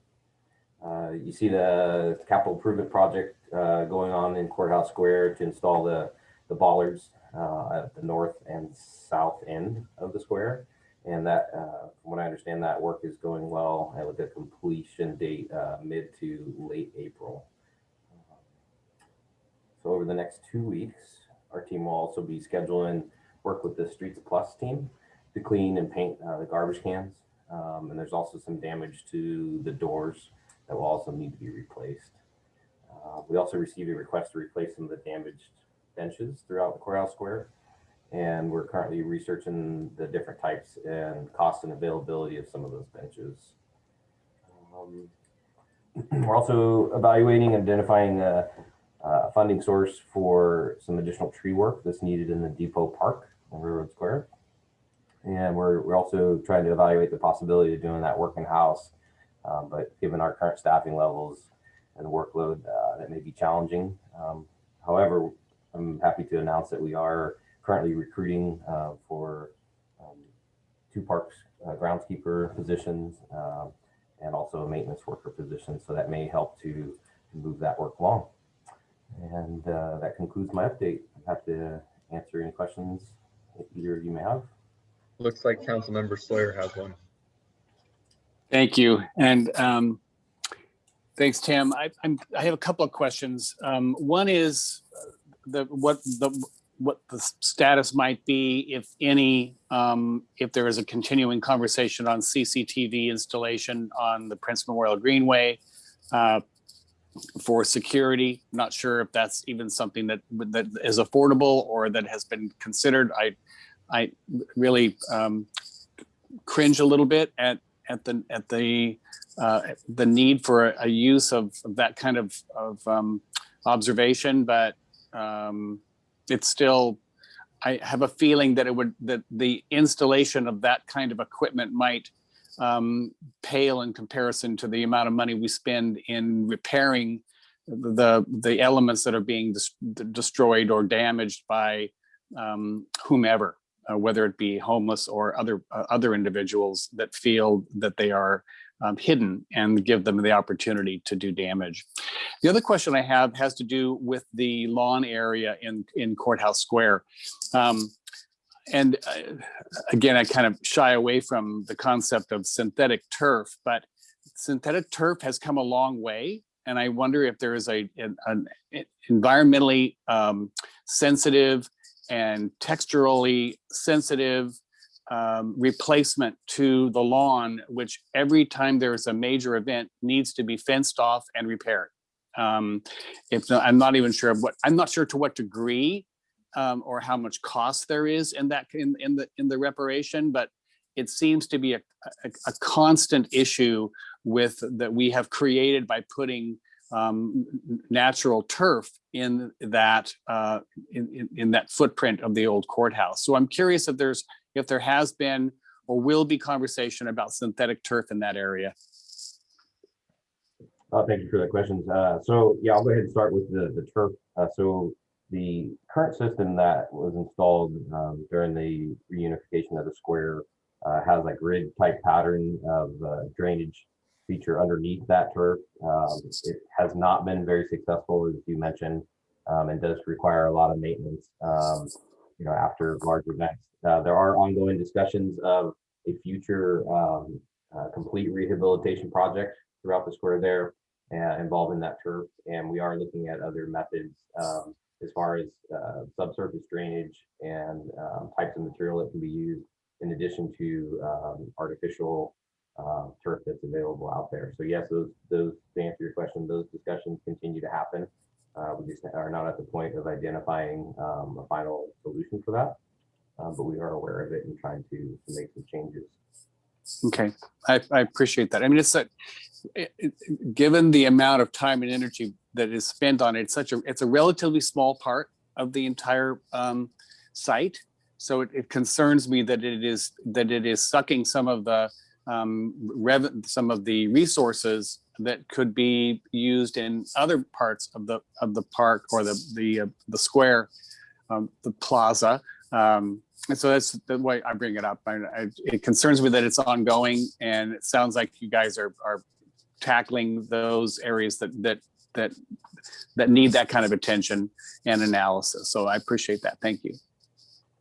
Uh, you see the capital improvement project uh, going on in Courthouse Square to install the the bollards uh, at the north and south end of the square. And that, uh, from what I understand, that work is going well and with a completion date uh, mid to late April. So over the next two weeks, our team will also be scheduling work with the Streets Plus team to clean and paint uh, the garbage cans. Um, and there's also some damage to the doors that will also need to be replaced. Uh, we also received a request to replace some of the damaged benches throughout the courthouse square. And we're currently researching the different types and cost and availability of some of those benches. Um, <clears throat> we're also evaluating and identifying a, a funding source for some additional tree work that's needed in the Depot Park on Railroad Square. And we're, we're also trying to evaluate the possibility of doing that work in house. Um, but given our current staffing levels and workload, uh, that may be challenging. Um, however, I'm happy to announce that we are currently recruiting uh, for um, two parks uh, groundskeeper positions uh, and also a maintenance worker position. So that may help to, to move that work along. And uh, that concludes my update. I'm happy to answer any questions that either of you may have. Looks like Councilmember Sawyer has one. Thank you. And um, thanks, Tim. I, I'm, I have a couple of questions. Um, one is uh, the, what the, what the status might be, if any, um, if there is a continuing conversation on CCTV installation on the Prince Memorial Greenway uh, for security. I'm Not sure if that's even something that, that is affordable or that has been considered. I, I really um, cringe a little bit at at the at the uh, the need for a, a use of, of that kind of of um, observation, but um, it's still. I have a feeling that it would that the installation of that kind of equipment might um, pale in comparison to the amount of money we spend in repairing the the elements that are being des- destroyed or damaged by um, whomever uh, whether it be homeless or other uh, other individuals that feel that they are um, hidden and give them the opportunity to do damage. The other question I have has to do with the lawn area in in Courthouse Square. Um, and uh, again, I kind of shy away from the concept of synthetic turf, but synthetic turf has come a long way. And I wonder if there is a, an, an environmentally um, sensitive and texturally sensitive um, replacement to the lawn, which every time there's a major event needs to be fenced off and repaired. Um, if not, I'm not even sure what I'm not sure to what degree um, or how much cost there is in that in, in the in the reparation, but it seems to be a, a, a constant issue with that we have created by putting um, natural turf in that uh, in, in, in that footprint of the old courthouse. So I'm curious if there's if there has been or will be conversation about synthetic turf in that area. Uh, thank you for the questions. Uh, so yeah, I'll go ahead and start with the, the turf. Uh, so the current system that was installed um, during the reunification of the square uh, has a grid type pattern of uh, drainage feature underneath that turf. Um, it has not been very successful, as you mentioned, um, and does require a lot of maintenance, um, you know, after large events. Uh, there are ongoing discussions of a future um, uh, complete rehabilitation project throughout the square there uh, involving that turf. And we are looking at other methods um, as far as uh, subsurface drainage and um, types of material that can be used in addition to um, artificial uh, turf that's available out there. So yes, those, those, to answer your question, those discussions continue to happen. Uh, We just are not at the point of identifying um, a final solution for that. Uh, But we are aware of it and trying to to make some changes. Okay, I, I appreciate that. I mean, it's a, it- given the amount of time and energy that is spent on it, it's such a, it's a relatively small part of the entire um, site. So it, it concerns me that it is, that it is sucking some of the um, some of the resources that could be used in other parts of the, of the park or the, the, uh, the square, um, the plaza. Um, and so that's the way I bring it up. I, I, it concerns me that it's ongoing and it sounds like you guys are, are tackling those areas that, that, that, that need that kind of attention and analysis. So I appreciate that. Thank you.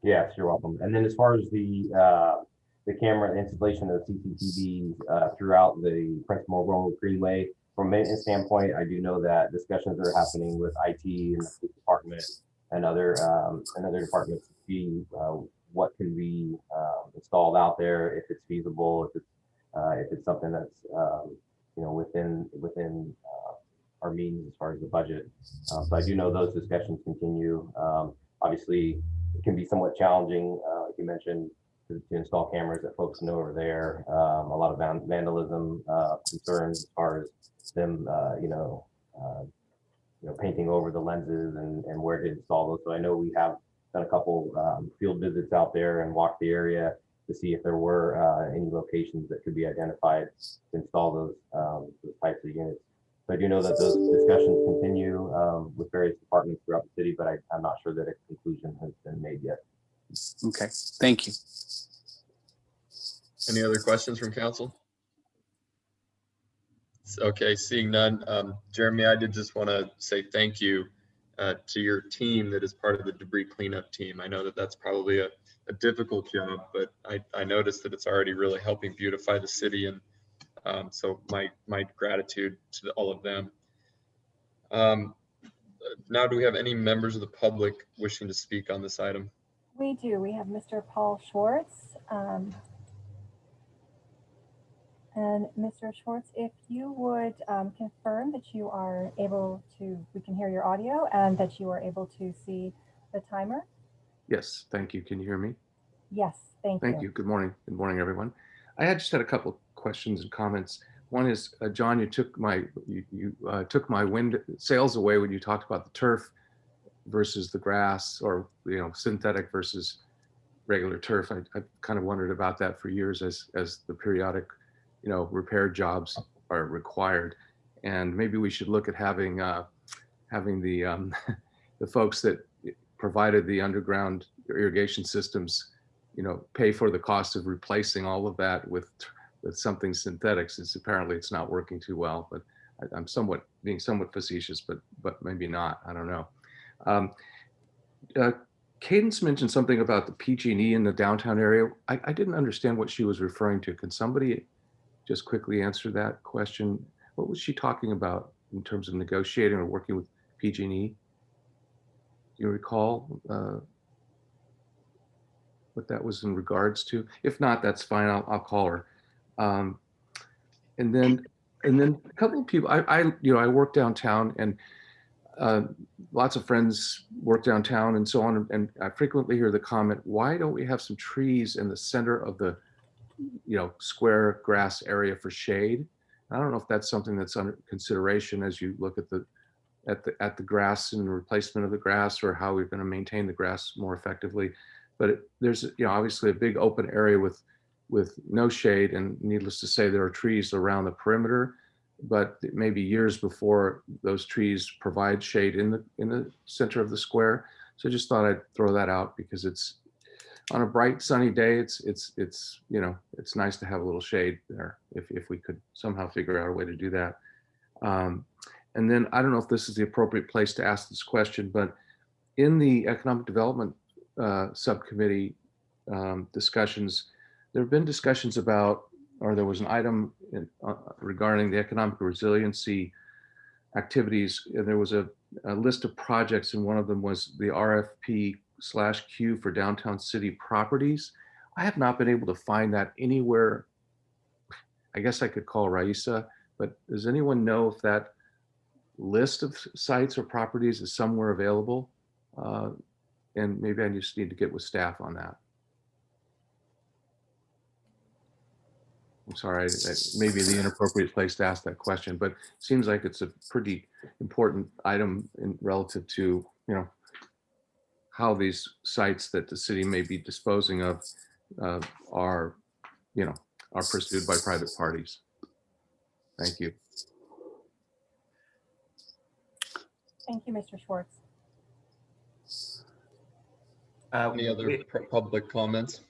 Yes, you're welcome. And then as far as the, uh, the camera installation of CCTV uh, throughout the Prince Memorial Greenway, from a maintenance standpoint, I do know that discussions are happening with IT and the department and other, um, and other departments to see uh, what can be um, installed out there, if it's feasible, if it's, uh, if it's something that's, um, you know, within, within uh, our means as far as the budget. Um, So I do know those discussions continue. Um, Obviously, it can be somewhat challenging, uh, like you mentioned, to, install cameras that folks know are there. Um, a lot of vandalism uh, concerns as far as them, uh, you know, uh, you know, painting over the lenses and, and where to install those. So I know we have done a couple um, field visits out there and walked the area to see if there were uh, any locations that could be identified to install those, um, those types of units. So I do know that those discussions continue um, with various departments throughout the city, but I, I'm not sure that a conclusion has been made yet. Okay, thank you. Any other questions from council? Okay, seeing none. Um, Jeremy, I did just want to say thank you uh, to your team that is part of the debris cleanup team. I know that that's probably a, a difficult job, but I, I noticed that it's already really helping beautify the city and um, so my, my gratitude to all of them. Um, Now, do we have any members of the public wishing to speak on this item? We do. We have Mr. Paul Schwartz. And Mr. Schwartz, if you would um, confirm that you are able to, we can hear your audio and that you are able to see the timer? Yes, thank you. Can you hear me? Yes, thank you. Thank you. Good morning. Good morning, everyone. I had just had a couple questions and comments. One is, uh, John, you took my, you, you uh, took my wind sails away when you talked about the turf versus the grass or, you know, synthetic versus regular turf. I, I kind of wondered about that for years as, as the periodic, you know, repair jobs are required. And maybe we should look at having, uh, having the, um, <laughs> the folks that provided the underground irrigation systems you know, pay for the cost of replacing all of that with, with something synthetic, since apparently it's not working too well, but I- I'm somewhat, being somewhat facetious, but, but maybe not, I don't know. Um, uh, Cadence mentioned something about the PG&E in the downtown area. I, I didn't understand what she was referring to. Can somebody just quickly answer that question? What was she talking about in terms of negotiating or working with PG&E? You recall? uh, what that was in regards to. If not, that's fine. I'll, I'll call her. Um, and then, and then a couple of people, I, I, you know, I work downtown and uh, lots of friends work downtown and so on. And I frequently hear the comment, why don't we have some trees in the center of the, you know, square grass area for shade? I don't know if that's something that's under consideration as you look at the, at the, at the grass and replacement of the grass or how we're going to maintain the grass more effectively. But it, there's you know obviously a big open area with with no shade and needless to say there are trees around the perimeter. But it may be years before those trees provide shade in the in the center of the square. So I just thought I'd throw that out because it's on a bright sunny day it's it's it's you know it's nice to have a little shade there if, if we could somehow figure out a way to do that um, and then I don't know if this is the appropriate place to ask this question but in the economic development uh, subcommittee um, discussions, there have been discussions about, or there was an item in, uh, regarding the economic resiliency activities. And there was a, a list of projects and one of them was the RFP slash Q for downtown city properties. I have not been able to find that anywhere. I guess I could call Raissa, but does anyone know if that list of sites or properties is somewhere available? Uh, And maybe I just need to get with staff on that. I'm sorry, that may be the inappropriate place to ask that question, but seems like it's a pretty important item in relative to, you know, how these sites that the city may be disposing of uh, are, you know, are pursued by private parties. Thank you. Thank you, Mr. Schwartz. Uh, Any other we- public comments?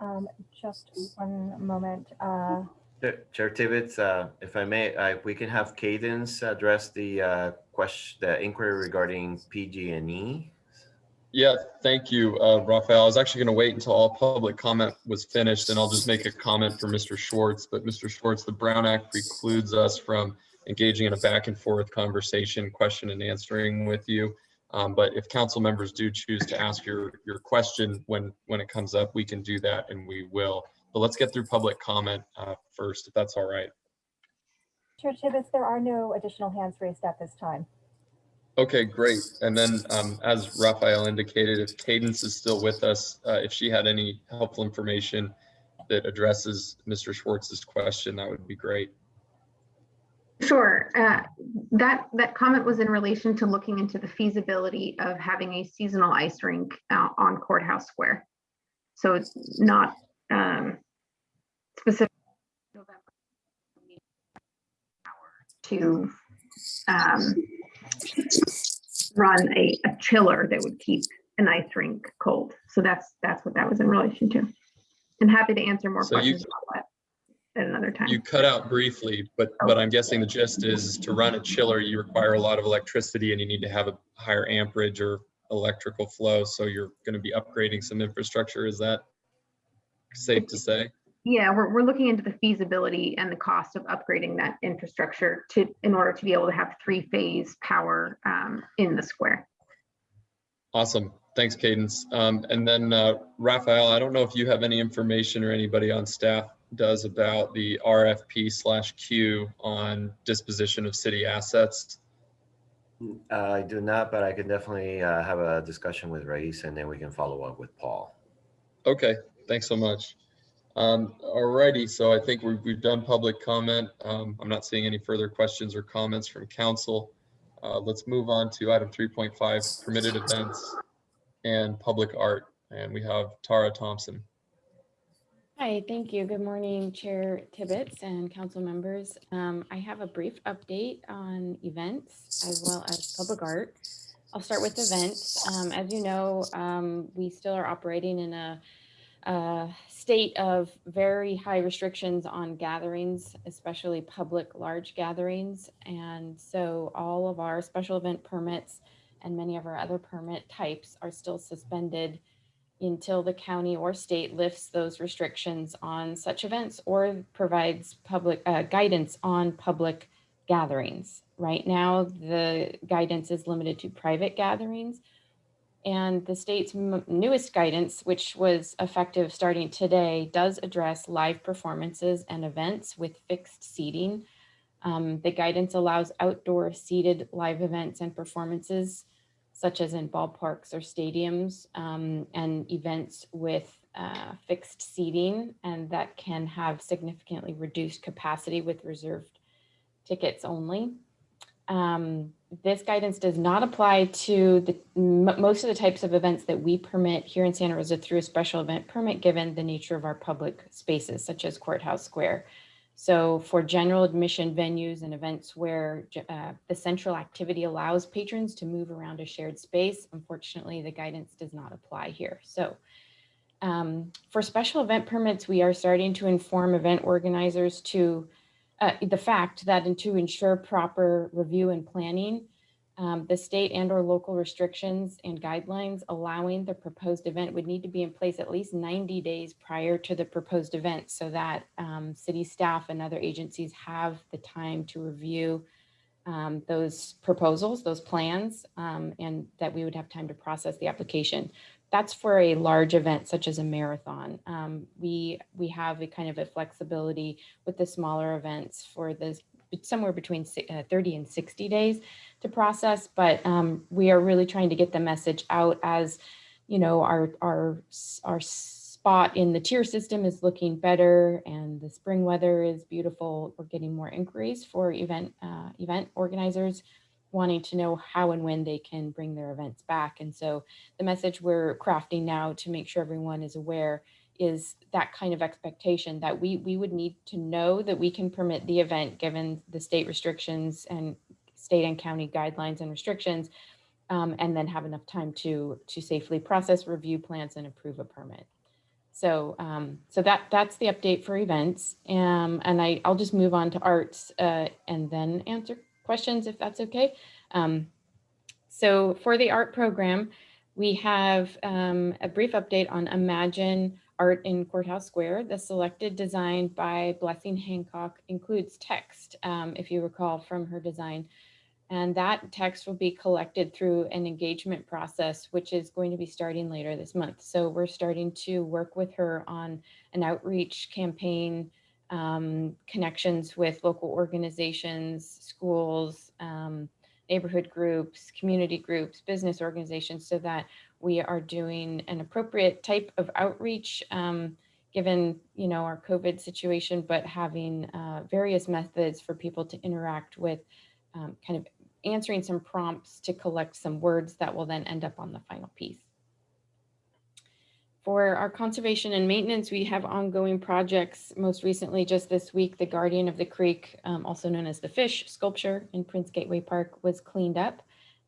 Um, Just one moment. uh, Chair Tibbetts, uh, if I may, uh, we can have Cadence address the uh, question, the inquiry regarding PG&E. Yeah, thank you, uh, Raphael. I was actually going to wait until all public comment was finished and I'll just make a comment for Mr. Schwartz. But Mr. Schwartz, the Brown Act precludes us from engaging in a back and forth conversation, question and answering with you. Um, But if council members do choose to ask your, your question when, when it comes up, we can do that and we will. But let's get through public comment uh, first, if that's all right. Chair Tibbetts, there are no additional hands raised at this time. Okay, great. And then, um, as Raphael indicated, if Candace is still with us, uh, if she had any helpful information that addresses Mr. Schwartz's question, that would be great. Sure. uh, That, that comment was in relation to looking into the feasibility of having a seasonal ice rink uh, on Courthouse Square. So it's not um, specific. To um, run a, a chiller that would keep an ice rink cold. So that's, that's what that was in relation to. And happy to answer more So you- questions about that at another time. You cut out briefly, but, but I'm guessing the gist is to run a chiller, you require a lot of electricity and you need to have a higher amperage or electrical flow. So you're going to be upgrading some infrastructure. Is that safe to say? Yeah, we're, we're looking into the feasibility and the cost of upgrading that infrastructure to, in order to be able to have three-phase power um, in the square. Awesome. Thanks, Candace. Um, and then, uh, Raphael, I don't know if you have any information or anybody on staff does about the RFP slash Q on disposition of city assets. Uh, I do not, but I can definitely uh, have a discussion with Raissa and then we can follow up with Paul. Okay, thanks so much. Um, alrighty, so I think we've, we've done public comment. Um, I'm not seeing any further questions or comments from council. Uh, let's move on to item three point five, permitted events and public art. And we have Tara Thompson. Hi, thank you. Good morning, Chair Tibbetts and council members. Um, I have a brief update on events as well as public art. I'll start with events. Um, as you know, um, we still are operating in a, a state of very high restrictions on gatherings, especially public large gatherings. And so all of our special event permits and many of our other permit types are still suspended until the county or state lifts those restrictions on such events or provides public uh, guidance on public gatherings. Right now, the guidance is limited to private gatherings. And the state's newest guidance, which was effective starting today, does address live performances and events with fixed seating. Um, the guidance allows outdoor seated live events and performances such as in ballparks or stadiums um, and events with uh, fixed seating and that can have significantly reduced capacity with reserved tickets only. Um, this guidance does not apply to the most of the types of events that we permit here in Santa Rosa through a special event permit, given the nature of our public spaces, such as Courthouse Square. So for general admission venues and events where uh, the central activity allows patrons to move around a shared space, unfortunately, the guidance does not apply here. So um, for special event permits, we are starting to inform event organizers to uh, the fact that and to ensure proper review and planning, um, the state and or local restrictions and guidelines allowing the proposed event would need to be in place at least 90 days prior to the proposed event so that um, city staff and other agencies have the time to review um, those proposals, those plans, um, and that we would have time to process the application. That's for a large event such as a marathon. Um, we we have a kind of a flexibility with the smaller events for this somewhere between uh, 30 and 60 days to process, but um, we are really trying to get the message out as you know our our our spot in the tier system is looking better and the spring weather is beautiful. We're getting more inquiries for event uh, event organizers wanting to know how and when they can bring their events back. And so the message we're crafting now to make sure everyone is aware is that kind of expectation that we we would need to know that we can permit the event given the state restrictions and state and county guidelines and restrictions um, and then have enough time to to safely process review plans and approve a permit so um, so that that's the update for events um, and I, I'll just move on to arts uh, and then answer questions if that's okay um, so for the art program we have um, a brief update on imagine art in Courthouse Square. The selected design by Blessing Hancock includes text, um, if you recall from her design. And that text will be collected through an engagement process, which is going to be starting later this month. So we're starting to work with her on an outreach campaign, um, connections with local organizations, schools, um, neighborhood groups, community groups, business organizations, so that we are doing an appropriate type of outreach um, given you know our COVID situation, but having uh, various methods for people to interact with um, kind of answering some prompts to collect some words that will then end up on the final piece. For our conservation and maintenance, we have ongoing projects. Most recently, just this week, the Guardian of the Creek, um, also known as the Fish sculpture in Prince Gateway Park was cleaned up.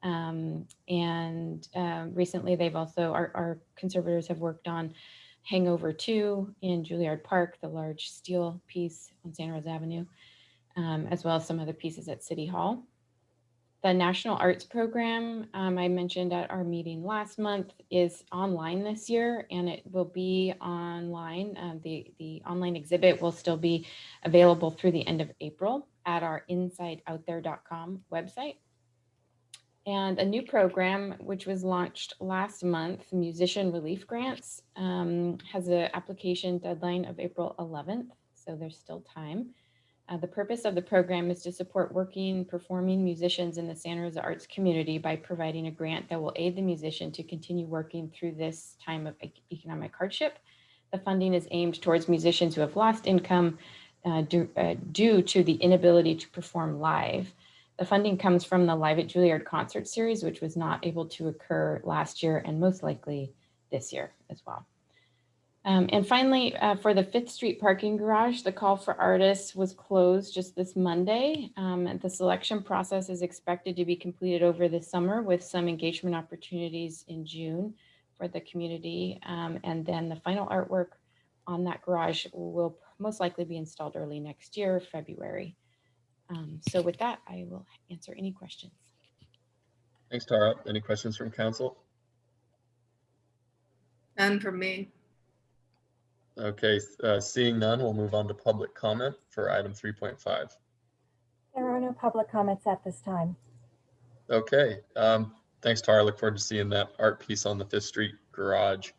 Um, and uh, recently they've also, our, our, conservators have worked on Hangover 2 in Juilliard Park, the large steel piece on Santa Rosa Avenue, um, as well as some other pieces at City Hall. The National Arts Program um, I mentioned at our meeting last month is online this year and it will be online. Uh, the, the online exhibit will still be available through the end of April at our insideoutthere.com website and a new program which was launched last month, Musician Relief Grants, um, has an application deadline of April 11th, so there's still time. Uh, the purpose of the program is to support working, performing musicians in the Santa Rosa arts community by providing a grant that will aid the musician to continue working through this time of economic hardship. The funding is aimed towards musicians who have lost income uh, uh, due to the inability to perform live. The funding comes from the Live at Juilliard concert series, which was not able to occur last year and most likely this year as well. Um, and finally, uh, for the Fifth Street parking garage, the call for artists was closed just this Monday. Um, and the selection process is expected to be completed over the summer with some engagement opportunities in June for the community. Um, and then the final artwork on that garage will most likely be installed early next year, February. Um, so with that, I will answer any questions. Thanks, Tara. Any questions from council? None from me. Okay, uh, seeing none, we'll move on to public comment for item 3.5. There are no public comments at this time. Okay, um, thanks, Tara. Look forward to seeing that art piece on the Fifth Street garage.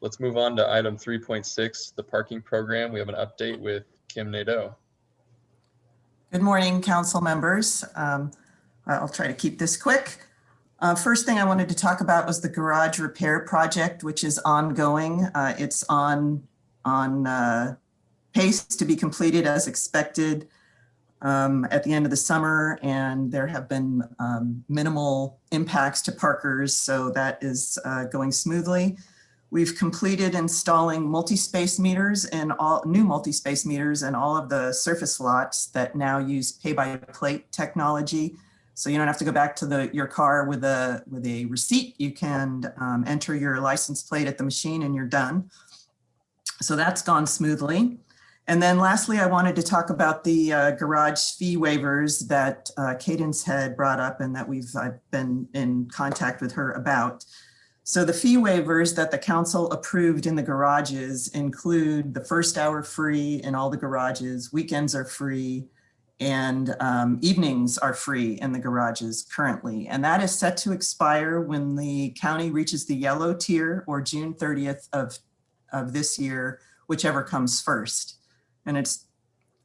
Let's move on to item 3.6, the parking program. We have an update with Kim Nadeau. Good morning, council members. Um, I'll try to keep this quick. Uh, first thing I wanted to talk about was the garage repair project, which is ongoing. Uh, it's on, on uh, pace to be completed as expected um, at the end of the summer, and there have been um, minimal impacts to parkers, so that is uh, going smoothly. We've completed installing multi-space meters and all new multi-space meters and all of the surface lots that now use pay-by-plate technology. So you don't have to go back to the your car with a with a receipt. You can um, enter your license plate at the machine and you're done. So that's gone smoothly. And then lastly, I wanted to talk about the uh, garage fee waivers that uh, Candace had brought up and that we've I've been in contact with her about. So the fee waivers that the council approved in the garages include the first hour free in all the garages, weekends are free, and um, evenings are free in the garages currently. And that is set to expire when the county reaches the yellow tier or June 30th of, of this year, whichever comes first. And it's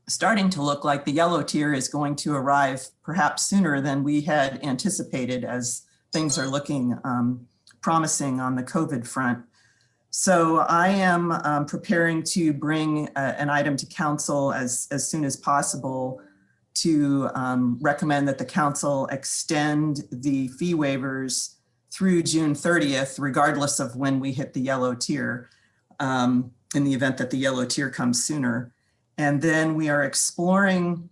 starting to look like the yellow tier is going to arrive perhaps sooner than we had anticipated as things are looking um, promising on the COVID front. So I am um, preparing to bring a- an item to council as, as soon as possible to um, recommend that the council extend the fee waivers through June 30th, regardless of when we hit the yellow tier, um, in the event that the yellow tier comes sooner. And then we are exploring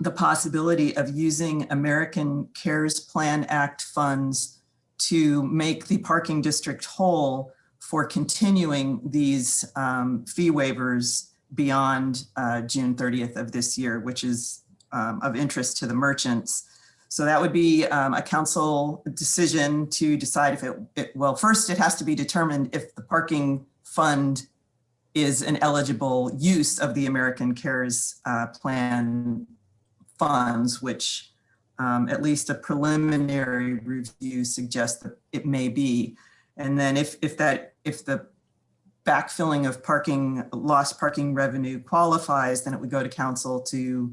the possibility of using American CARES Plan Act funds to make the parking district whole for continuing these um, fee waivers beyond uh, June 30th of this year, which is um, of interest to the merchants. So that would be um, a council decision to decide if it, it, well, first it has to be determined if the parking fund is an eligible use of the American CARES uh, Plan funds, which um, at least a preliminary review suggests that it may be. And then if, if that, if the backfilling of parking, lost parking revenue qualifies, then it would go to council to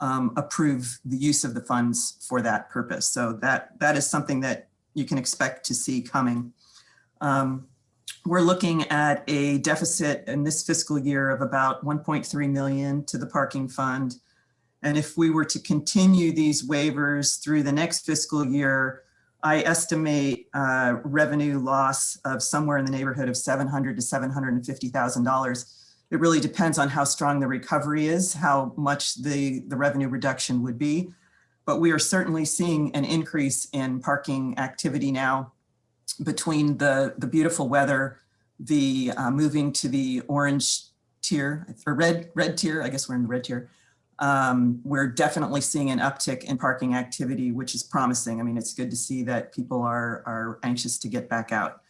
um, approve the use of the funds for that purpose. So that, that is something that you can expect to see coming. Um, we're looking at a deficit in this fiscal year of about 1.3 million to the parking fund. And if we were to continue these waivers through the next fiscal year, I estimate uh, revenue loss of somewhere in the neighborhood of 700 to 750,000 dollars. It really depends on how strong the recovery is, how much the the revenue reduction would be. But we are certainly seeing an increase in parking activity now between the the beautiful weather, the uh, moving to the orange tier or red red tier. I guess we're in the red tier um, we're definitely seeing an uptick in parking activity, which is promising. I mean, it's good to see that people are, are anxious to get back out.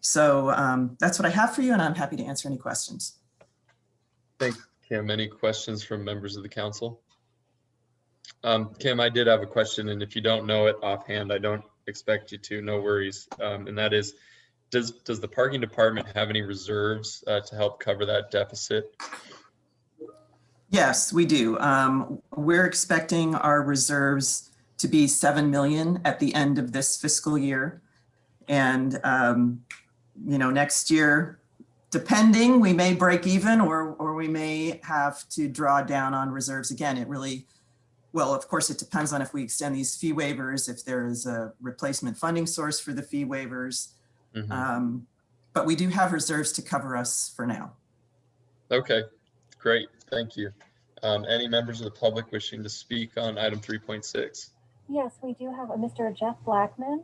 So um, that's what I have for you, and I'm happy to answer any questions. Thanks, Kim. Any questions from members of the council? Um, Kim, I did have a question, and if you don't know it offhand, I don't expect you to, no worries. Um, and that is, does, does the parking department have any reserves uh, to help cover that deficit? Yes, we do. Um, we're expecting our reserves to be 7 million at the end of this fiscal year. And, um, you know, next year, depending, we may break even or, or we may have to draw down on reserves again. It really, well, of course, it depends on if we extend these fee waivers, if there is a replacement funding source for the fee waivers. Mhm. Um, but we do have reserves to cover us for now. Okay, great, thank you. Um, any members of the public wishing to speak on item three point six? Yes, we do have a Mr. Jeff Blackman.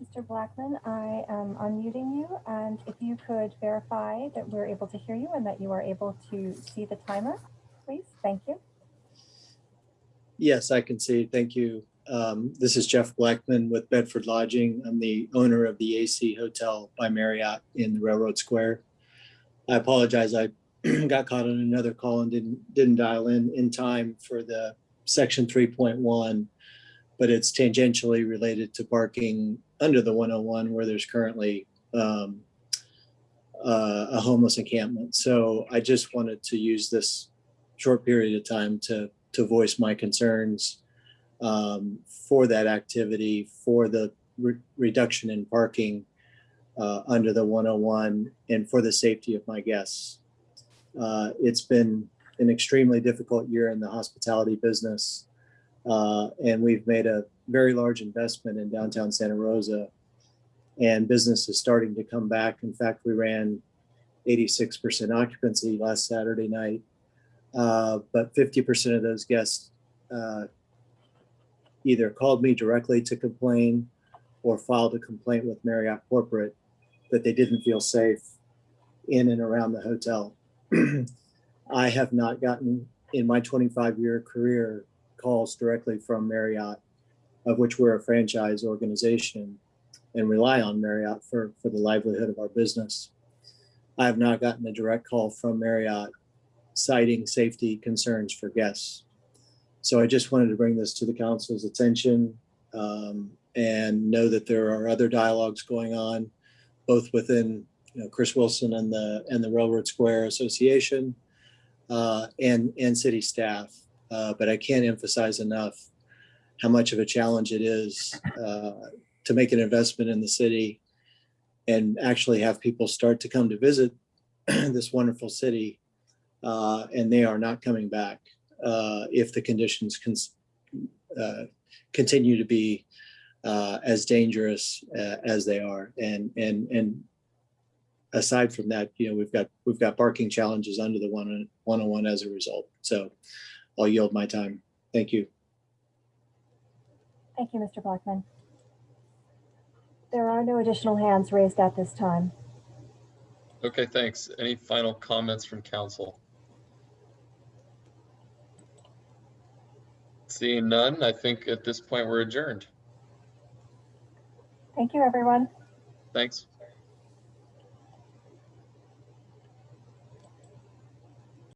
Mr. Blackman, I am unmuting you, and if you could verify that we're able to hear you and that you are able to see the timer, please. Thank you. Yes, I can see. Thank you. Um, This is Jeff Blackman with Bedford Lodging. I'm the owner of the AC Hotel by Marriott in the Railroad Square. I apologize. I <clears throat> got caught on another call and didn't, didn't dial in in time for the section 3.1, but it's tangentially related to parking under the 101 where there's currently um, uh, a homeless encampment. So I just wanted to use this short period of time to to voice my concerns um, for that activity, for the re- reduction in parking uh, under the 101, and for the safety of my guests. Uh, it's been an extremely difficult year in the hospitality business, uh, and we've made a very large investment in downtown Santa Rosa, and business is starting to come back. In fact, we ran 86% occupancy last Saturday night. Uh, but 50% of those guests uh, either called me directly to complain or filed a complaint with Marriott Corporate that they didn't feel safe in and around the hotel. <clears throat> I have not gotten in my 25 year career calls directly from Marriott, of which we're a franchise organization and rely on Marriott for, for the livelihood of our business. I have not gotten a direct call from Marriott citing safety concerns for guests. So I just wanted to bring this to the council's attention um, and know that there are other dialogues going on, both within you know, Chris Wilson and the and the Railroad Square Association uh, and and city staff. Uh, but I can't emphasize enough how much of a challenge it is uh, to make an investment in the city and actually have people start to come to visit <clears throat> this wonderful city, uh, and they are not coming back uh, if the conditions cons- uh, continue to be uh, as dangerous uh, as they are. And and and aside from that, you know, we've got we've got parking challenges under the one one on one as a result. So I'll yield my time. Thank you. Thank you, Mr. Blackman. There are no additional hands raised at this time. Okay, thanks. Any final comments from council? Seeing none, I think at this point we're adjourned. Thank you, everyone. Thanks.